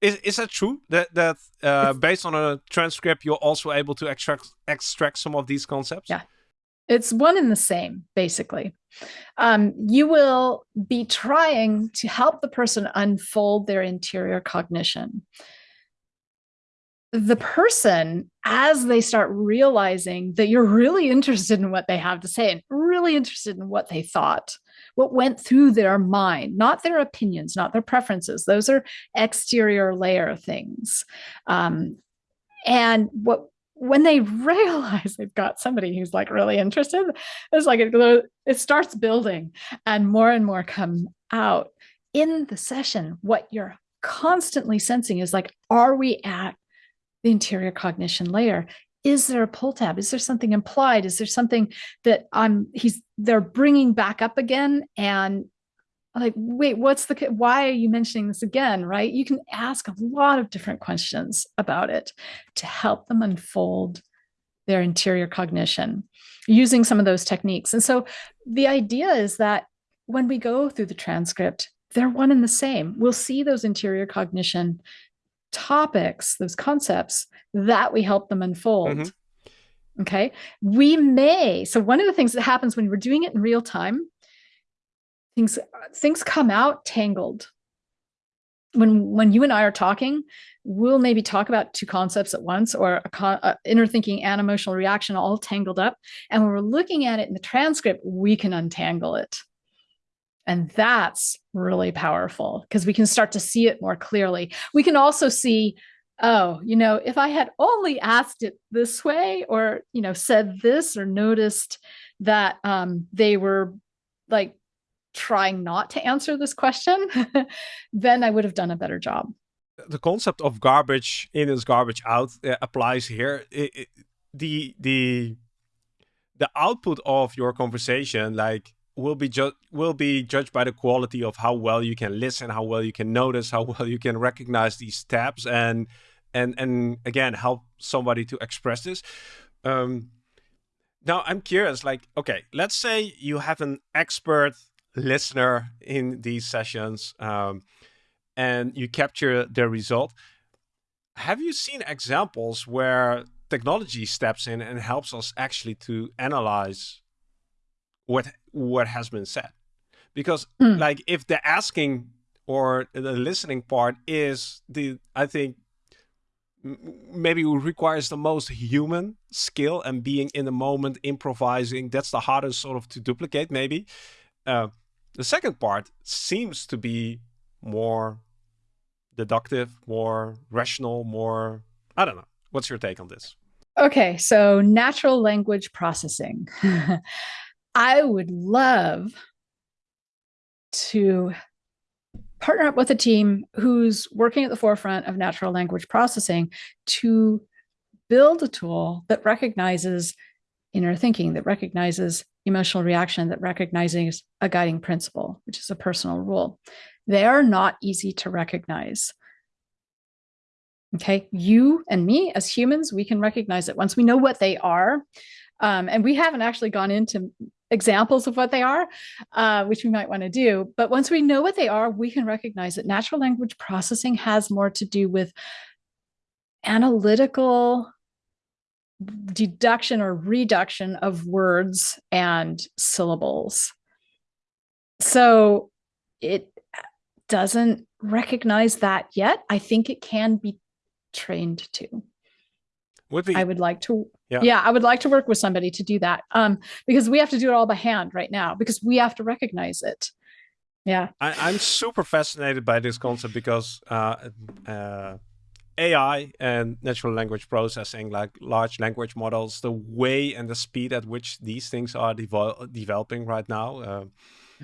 is, is that true that that uh, based on a transcript you're also able to extract extract some of these concepts yeah it's one and the same, basically. Um, you will be trying to help the person unfold their interior cognition. The person, as they start realizing that you're really interested in what they have to say and really interested in what they thought, what went through their mind, not their opinions, not their preferences. Those are exterior layer things. Um, and what when they [laughs] realize they've got somebody who's like really interested, it's like it, it starts building and more and more come out in the session. What you're constantly sensing is like, are we at the interior cognition layer? Is there a pull tab? Is there something implied? Is there something that I'm he's they're bringing back up again and like, wait, what's the, why are you mentioning this again, right? You can ask a lot of different questions about it to help them unfold their interior cognition using some of those techniques. And so the idea is that when we go through the transcript, they're one and the same. We'll see those interior cognition topics, those concepts that we help them unfold. Mm -hmm. Okay. We may, so one of the things that happens when we're doing it in real time things things come out tangled when when you and I are talking, we'll maybe talk about two concepts at once or a, a, inner thinking and emotional reaction all tangled up. And when we're looking at it in the transcript, we can untangle it. And that's really powerful because we can start to see it more clearly. We can also see, oh, you know, if I had only asked it this way or, you know, said this or noticed that um, they were like trying not to answer this question, [laughs] then I would have done a better job. The concept of garbage in is garbage out uh, applies here. It, it, the the the output of your conversation, like will be will be judged by the quality of how well you can listen, how well you can notice, how well you can recognize these tabs, and and and again help somebody to express this. Um, now I'm curious, like, okay, let's say you have an expert listener in these sessions um, and you capture the result. Have you seen examples where technology steps in and helps us actually to analyze what what has been said? Because mm. like if the asking or the listening part is the I think maybe requires the most human skill and being in the moment, improvising. That's the hardest sort of to duplicate, maybe. Uh, the second part seems to be more deductive, more rational, more, I don't know. What's your take on this? Okay, so natural language processing. [laughs] I would love to partner up with a team who's working at the forefront of natural language processing to build a tool that recognizes inner thinking, that recognizes emotional reaction, that recognizes a guiding principle, which is a personal rule. They are not easy to recognize. Okay, you and me as humans, we can recognize it once we know what they are. Um, and we haven't actually gone into examples of what they are, uh, which we might want to do. But once we know what they are, we can recognize that natural language processing has more to do with analytical deduction or reduction of words and syllables. So it doesn't recognize that yet. I think it can be trained to. Would be, I would like to, yeah. yeah, I would like to work with somebody to do that um, because we have to do it all by hand right now because we have to recognize it. Yeah. I, am super fascinated by this concept because uh, uh, AI and natural language processing, like large language models, the way and the speed at which these things are devel developing right now, uh, mm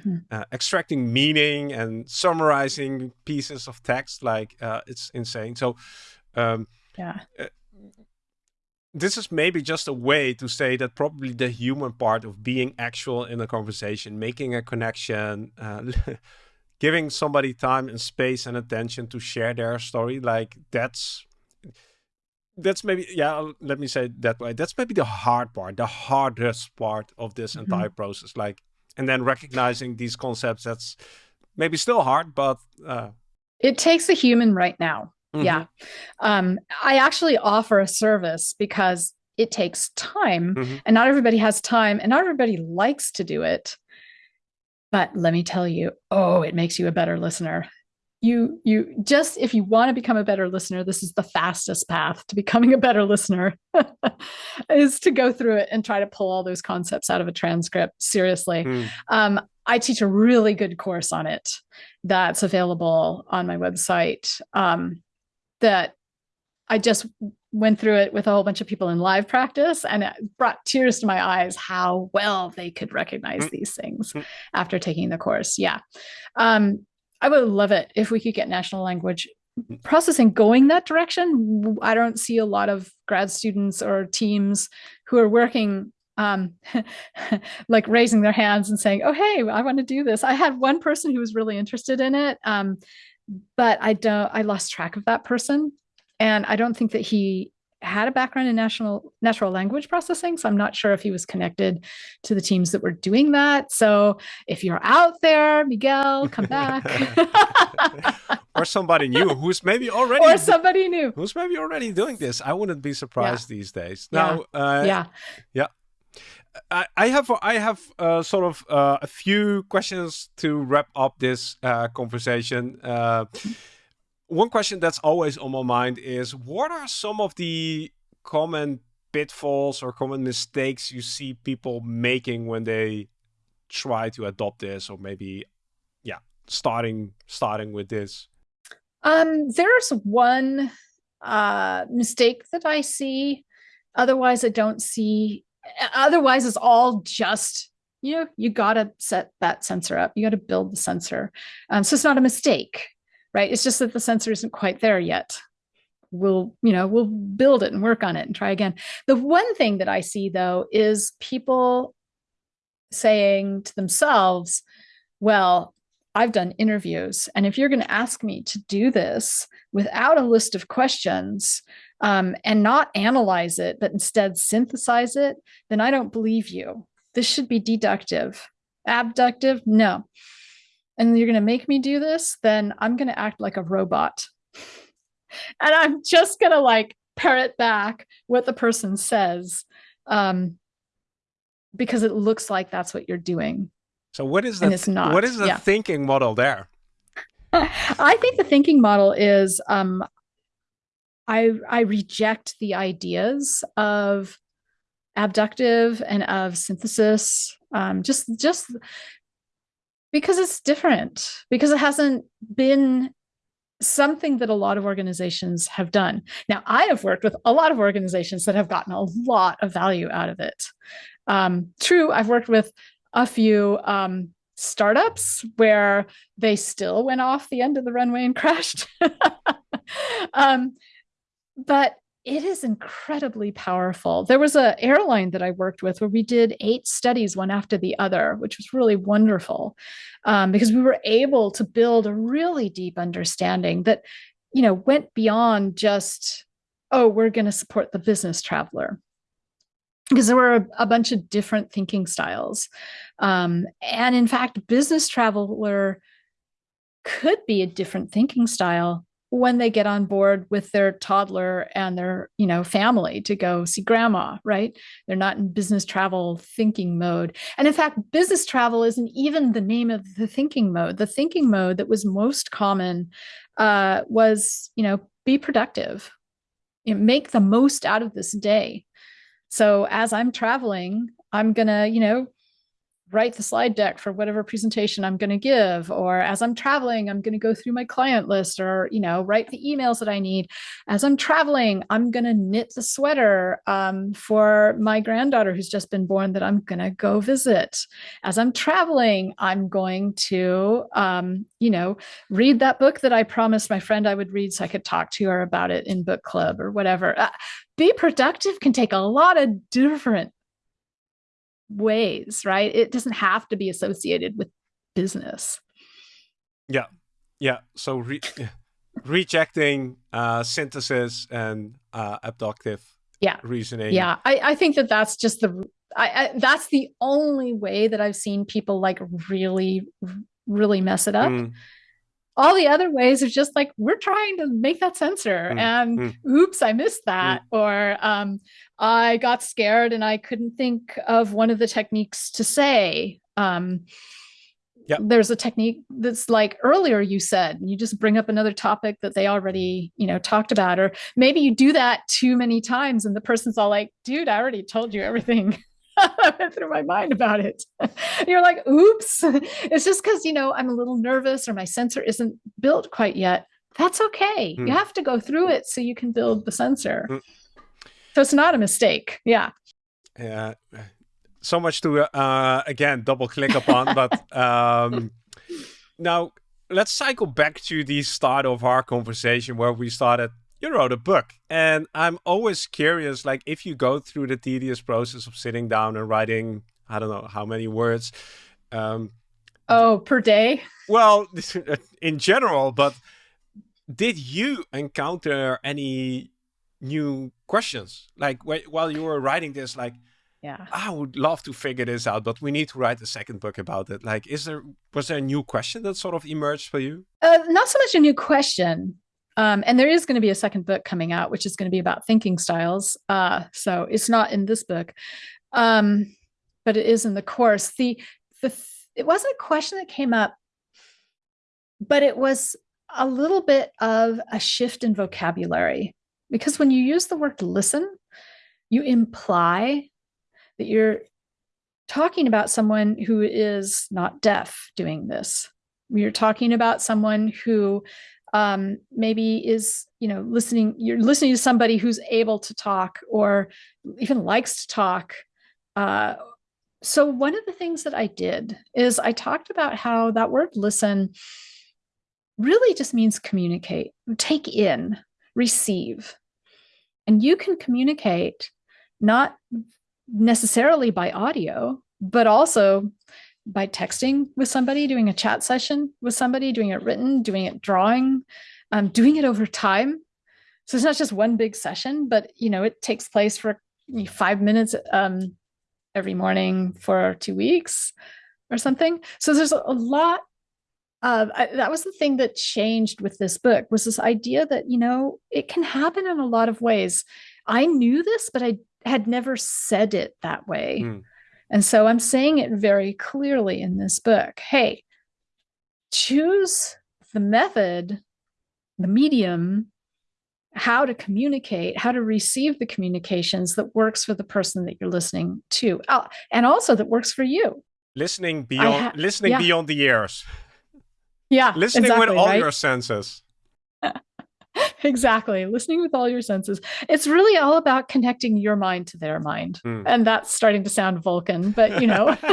-hmm. uh, extracting meaning and summarizing pieces of text, like uh, it's insane. So, um, yeah uh, this is maybe just a way to say that probably the human part of being actual in a conversation, making a connection, uh, [laughs] giving somebody time and space and attention to share their story, like that's that's maybe yeah let me say that way that's maybe the hard part the hardest part of this mm -hmm. entire process like and then recognizing these concepts that's maybe still hard but uh it takes a human right now Mm-hmm. Yeah. Um, I actually offer a service because it takes time mm-hmm. and not everybody has time and not everybody likes to do it. But let me tell you, oh, it makes you a better listener. You, you just, if you want to become a better listener, this is the fastest path to becoming a better listener [laughs] is to go through it and try to pull all those concepts out of a transcript. Seriously. Mm. Um, I teach a really good course on it that's available on my website. Um, that I just went through it with a whole bunch of people in live practice and it brought tears to my eyes how well they could recognize mm. these things mm. after taking the course. Yeah. Um, I would love it if we could get national language processing going that direction. I don't see a lot of grad students or teams who are working um, [laughs] like raising their hands and saying, oh, hey, I want to do this. I had one person who was really interested in it. Um, but I don't, I lost track of that person. And I don't think that he had a background in national natural language processing. So I'm not sure if he was connected to the teams that were doing that. So if you're out there, Miguel, come back. [laughs] or somebody new who's maybe already [laughs] or somebody new who's maybe already doing this. I wouldn't be surprised yeah. these days. Now, yeah. Uh, yeah. yeah. I, have I have uh, sort of uh, a few questions to wrap up this uh, conversation. Uh, one question that's always on my mind is what are some of the common pitfalls or common mistakes you see people making when they try to adopt this or maybe yeah starting starting with this um there's one uh mistake that i see otherwise i don't see otherwise it's all just you know you got to set that sensor up. You got to build the sensor. Um, so it's not a mistake right? It's just that the sensor isn't quite there yet. We'll you know we'll build it and work on it and try again. The one thing that i see though is people saying to themselves well i've done interviews and if you're going to ask me to do this without a list of questions um, and not analyze it, but instead synthesize it, then I don't believe you. This should be deductive. Abductive, no. And you're going to make me do this, then I'm going to act like a robot. [laughs] and I'm just going to like parrot back what the person says um, because it looks like that's what you're doing. So what is the, what is the yeah. thinking model there? [laughs] I think the thinking model is um, I I reject the ideas of abductive and of synthesis. Um, just just because it's different because it hasn't been something that a lot of organizations have done. Now, I have worked with a lot of organizations that have gotten a lot of value out of it. Um, true, I've worked with a few um, startups where they still went off the end of the runway and [laughs] crashed. [laughs] um, but it is incredibly powerful. There was an airline that I worked with where we did eight studies, one after the other, which was really wonderful um, because we were able to build a really deep understanding that, you know, went beyond just, oh, we're going to support the business traveler. Because there were a, a bunch of different thinking styles. Um, and in fact, business traveler could be a different thinking style when they get on board with their toddler and their you know family to go see grandma right? They're not in business travel thinking mode. And in fact business travel isn't even the name of the thinking mode. The thinking mode that was most common uh, was you know be productive. You know, make the most out of this day. So as i'm traveling i'm gonna you know write the slide deck for whatever presentation I'm going to give or as I'm traveling I'm going to go through my client list or you know write the emails that I need. As I'm traveling I'm going to knit the sweater um, for my granddaughter who's just been born that I'm going to go visit. As I'm traveling I'm going to um, you know read that book that I promised my friend I would read so I could talk to her about it in book club or whatever. Uh, be productive can take a lot of different ways, right? It doesn't have to be associated with business. Yeah. Yeah. So re rejecting uh, synthesis and uh, abductive yeah. reasoning. Yeah. I, I think that that's just the, I, I, that's the only way that I've seen people like really, really mess it up. Mm all the other ways are just like we're trying to make that sensor mm, and mm. oops i missed that mm. or um, i got scared and i couldn't think of one of the techniques to say um, yep. there's a technique that's like earlier you said you just bring up another topic that they already you know talked about or maybe you do that too many times and the person's all like dude i already told you everything [laughs] [laughs] through my mind about it. [laughs] you're like, oops. [laughs] It's just because, you know, I'm a little nervous or my sensor isn't built quite yet. That's okay. Mm. You hmm. have to go through it so you can build the sensor. Mm. So it's not a mistake. Yeah. Yeah. So much to, uh, again, double click upon. but um, now let's cycle back to the start of our conversation where we started you wrote a book and i'm always curious like if you go through the tedious process of sitting down and writing i don't know how many words um oh per day? Well [laughs] in general but did you encounter any new questions? Like while you were writing this like yeah. I would love to figure this out but we need to write a second book about it. Like is there was there a new question that sort of emerged for you? Uh, not so much a new question um, and there is going to be a second book coming out, which is going to be about thinking styles. Uh, so it's not in this book, um, but it is in the course. The the it wasn't a question that came up, but it was a little bit of a shift in vocabulary because when you use the word listen, you imply that you're talking about someone who is not deaf doing this. You're talking about someone who um, maybe is you know listening you're listening to somebody who's able to talk or even likes to talk. Uh, so one of the things that i did is i talked about how that word listen really just means communicate take in receive. And you can communicate not necessarily by audio but also by texting with somebody, doing a chat session with somebody, doing it written, doing it drawing, um, doing it over time. So it's not just one big session, but you know, it takes place for five minutes um, every morning for two weeks or something. So there's a lot of I, that was the thing that changed with this book was this idea that you know it can happen in a lot of ways. I knew this, but I had never said it that way. Mm. And so I'm saying it very clearly in this book. Hey, choose the method, the medium how to communicate, how to receive the communications that works for the person that you're listening to, uh, and also that works for you. Listening beyond listening yeah. beyond the ears. Yeah. Listening exactly, with all right? your senses. [laughs] [laughs] exactly. Listening with all your senses. It's really all about connecting your mind to their mind. Mm. And that's starting to sound Vulcan, but you know. [laughs]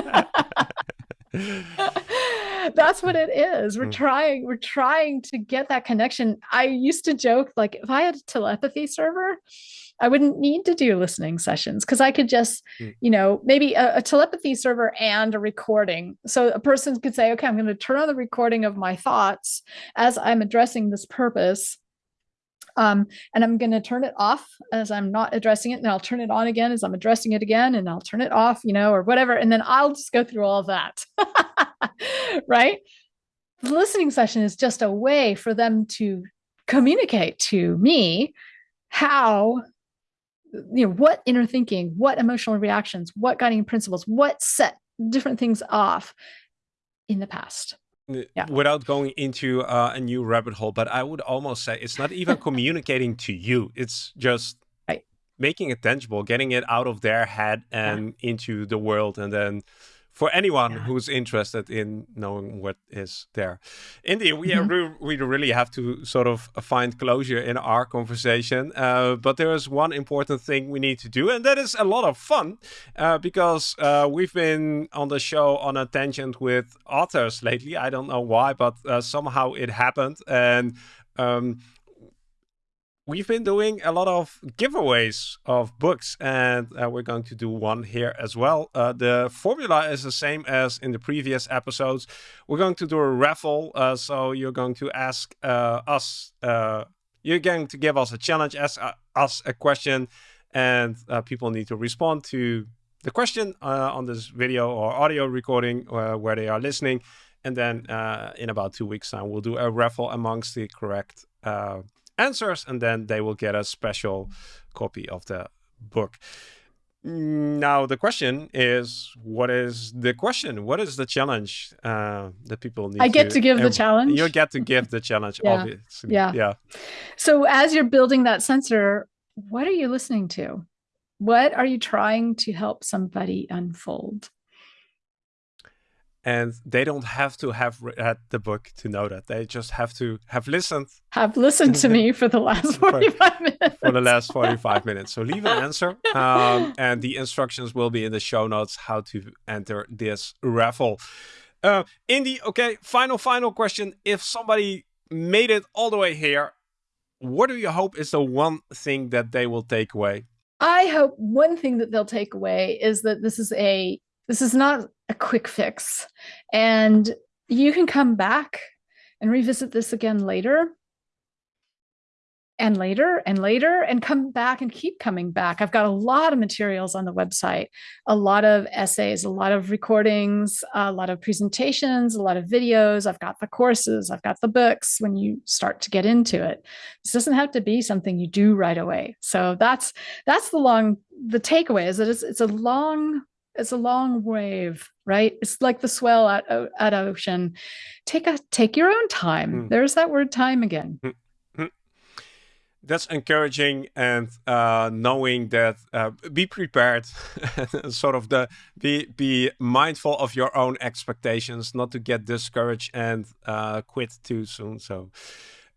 that's what it is we're mm. trying we're trying to get that connection i used to joke like if i had a telepathy server i wouldn't need to do listening sessions because i could just mm. you know maybe a, a, telepathy server and a recording so a person could say okay i'm going to turn on the recording of my thoughts as i'm addressing this purpose um, and I'm going to turn it off as I'm not addressing it. And I'll turn it on again as I'm addressing it again. And I'll turn it off, you know, or whatever. And then I'll just go through all that. [laughs] right? The listening session is just a way for them to communicate to me how you know what inner thinking what emotional reactions what guiding principles what set different things off in the past yeah. without going into uh, a new rabbit hole, but I would almost say it's not even [laughs] communicating to you. It's just right. making it tangible, getting it out of their head and yeah. into the world, and then for anyone yeah. who's interested in knowing what is there. Indeed, we, mm -hmm. we really have to sort of find closure in our conversation. Uh, but there is one important thing we need to do, and that is a lot of fun uh, because uh, we've been on the show on a tangent with authors lately. I don't know why, but uh, somehow it happened. And um, we've been doing a lot of giveaways of books and uh, we're going to do one here as well. Uh, the formula is the same as in the previous episodes. We're going to do a raffle. Uh, so you're going to ask uh, us, uh, you're going to give us a challenge, ask uh, us a question and people need to respond to the question on this video or audio recording where they are listening. And then in about two weeks time, we'll do a raffle amongst the correct answers, and then they will get a special copy of the book. Now, the question is, what is the question? What is the challenge uh, that people need I get to, to give the challenge? You get to give the challenge, [laughs] yeah. obviously. Yeah. yeah. So as you're building that sensor, what are you listening to? What are you trying to help somebody unfold? And they don't have to have read the book to know that. They just have to have listened. Have listened to me for the last [laughs] 45 minutes. For the last 45 [laughs] minutes. So leave an answer. Um, and the instructions will be in the show notes how to enter this raffle. Uh, Indi, okay, final, final question. If somebody made it all the way here, what do you hope is the one thing that they will take away? I hope one thing that they'll take away is that this is a this is not a quick fix. And you can come back and revisit this again later and later and later and come back and keep coming back. I've got a lot of materials on the website, a lot of essays, a lot of recordings, a lot of presentations, a lot of videos. I've got the courses, I've got the books when you start to get into it. This doesn't have to be something you do right away. So that's that's the long the takeaway is that it's it's a long it's a long wave, right? It's like the swell at at ocean. Take a take your own time. Mm. There's that word time again. Mm. That's encouraging and uh, knowing that uh, be prepared, [laughs] sort of the be be mindful of your own expectations, not to get discouraged and uh, quit too soon. So,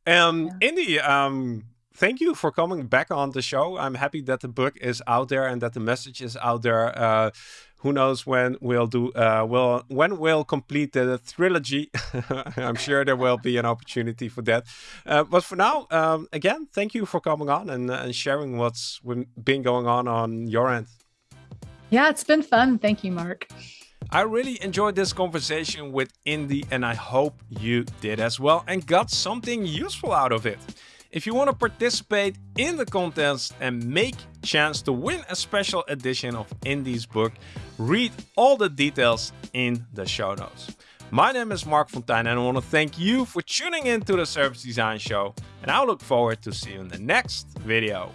um, yeah. Indi, um, thank you for coming back on the show. I'm happy that the book is out there and that the message is out there. Uh, who knows when we'll do uh, will when we'll complete the trilogy [laughs] i'm sure there will be an opportunity for that uh, but for now um, again thank you for coming on and, and sharing what's been going on on your end yeah it's been fun thank you Marc I really enjoyed this conversation with Indi and I hope you did as well and got something useful out of it. If you want to participate in the contest and make chance to win a special edition of Indi's book, read all the details in the show notes. My name is Marc Fonteijn and I want to thank you for tuning in to the Service Design Show and I look forward to see you in the next video.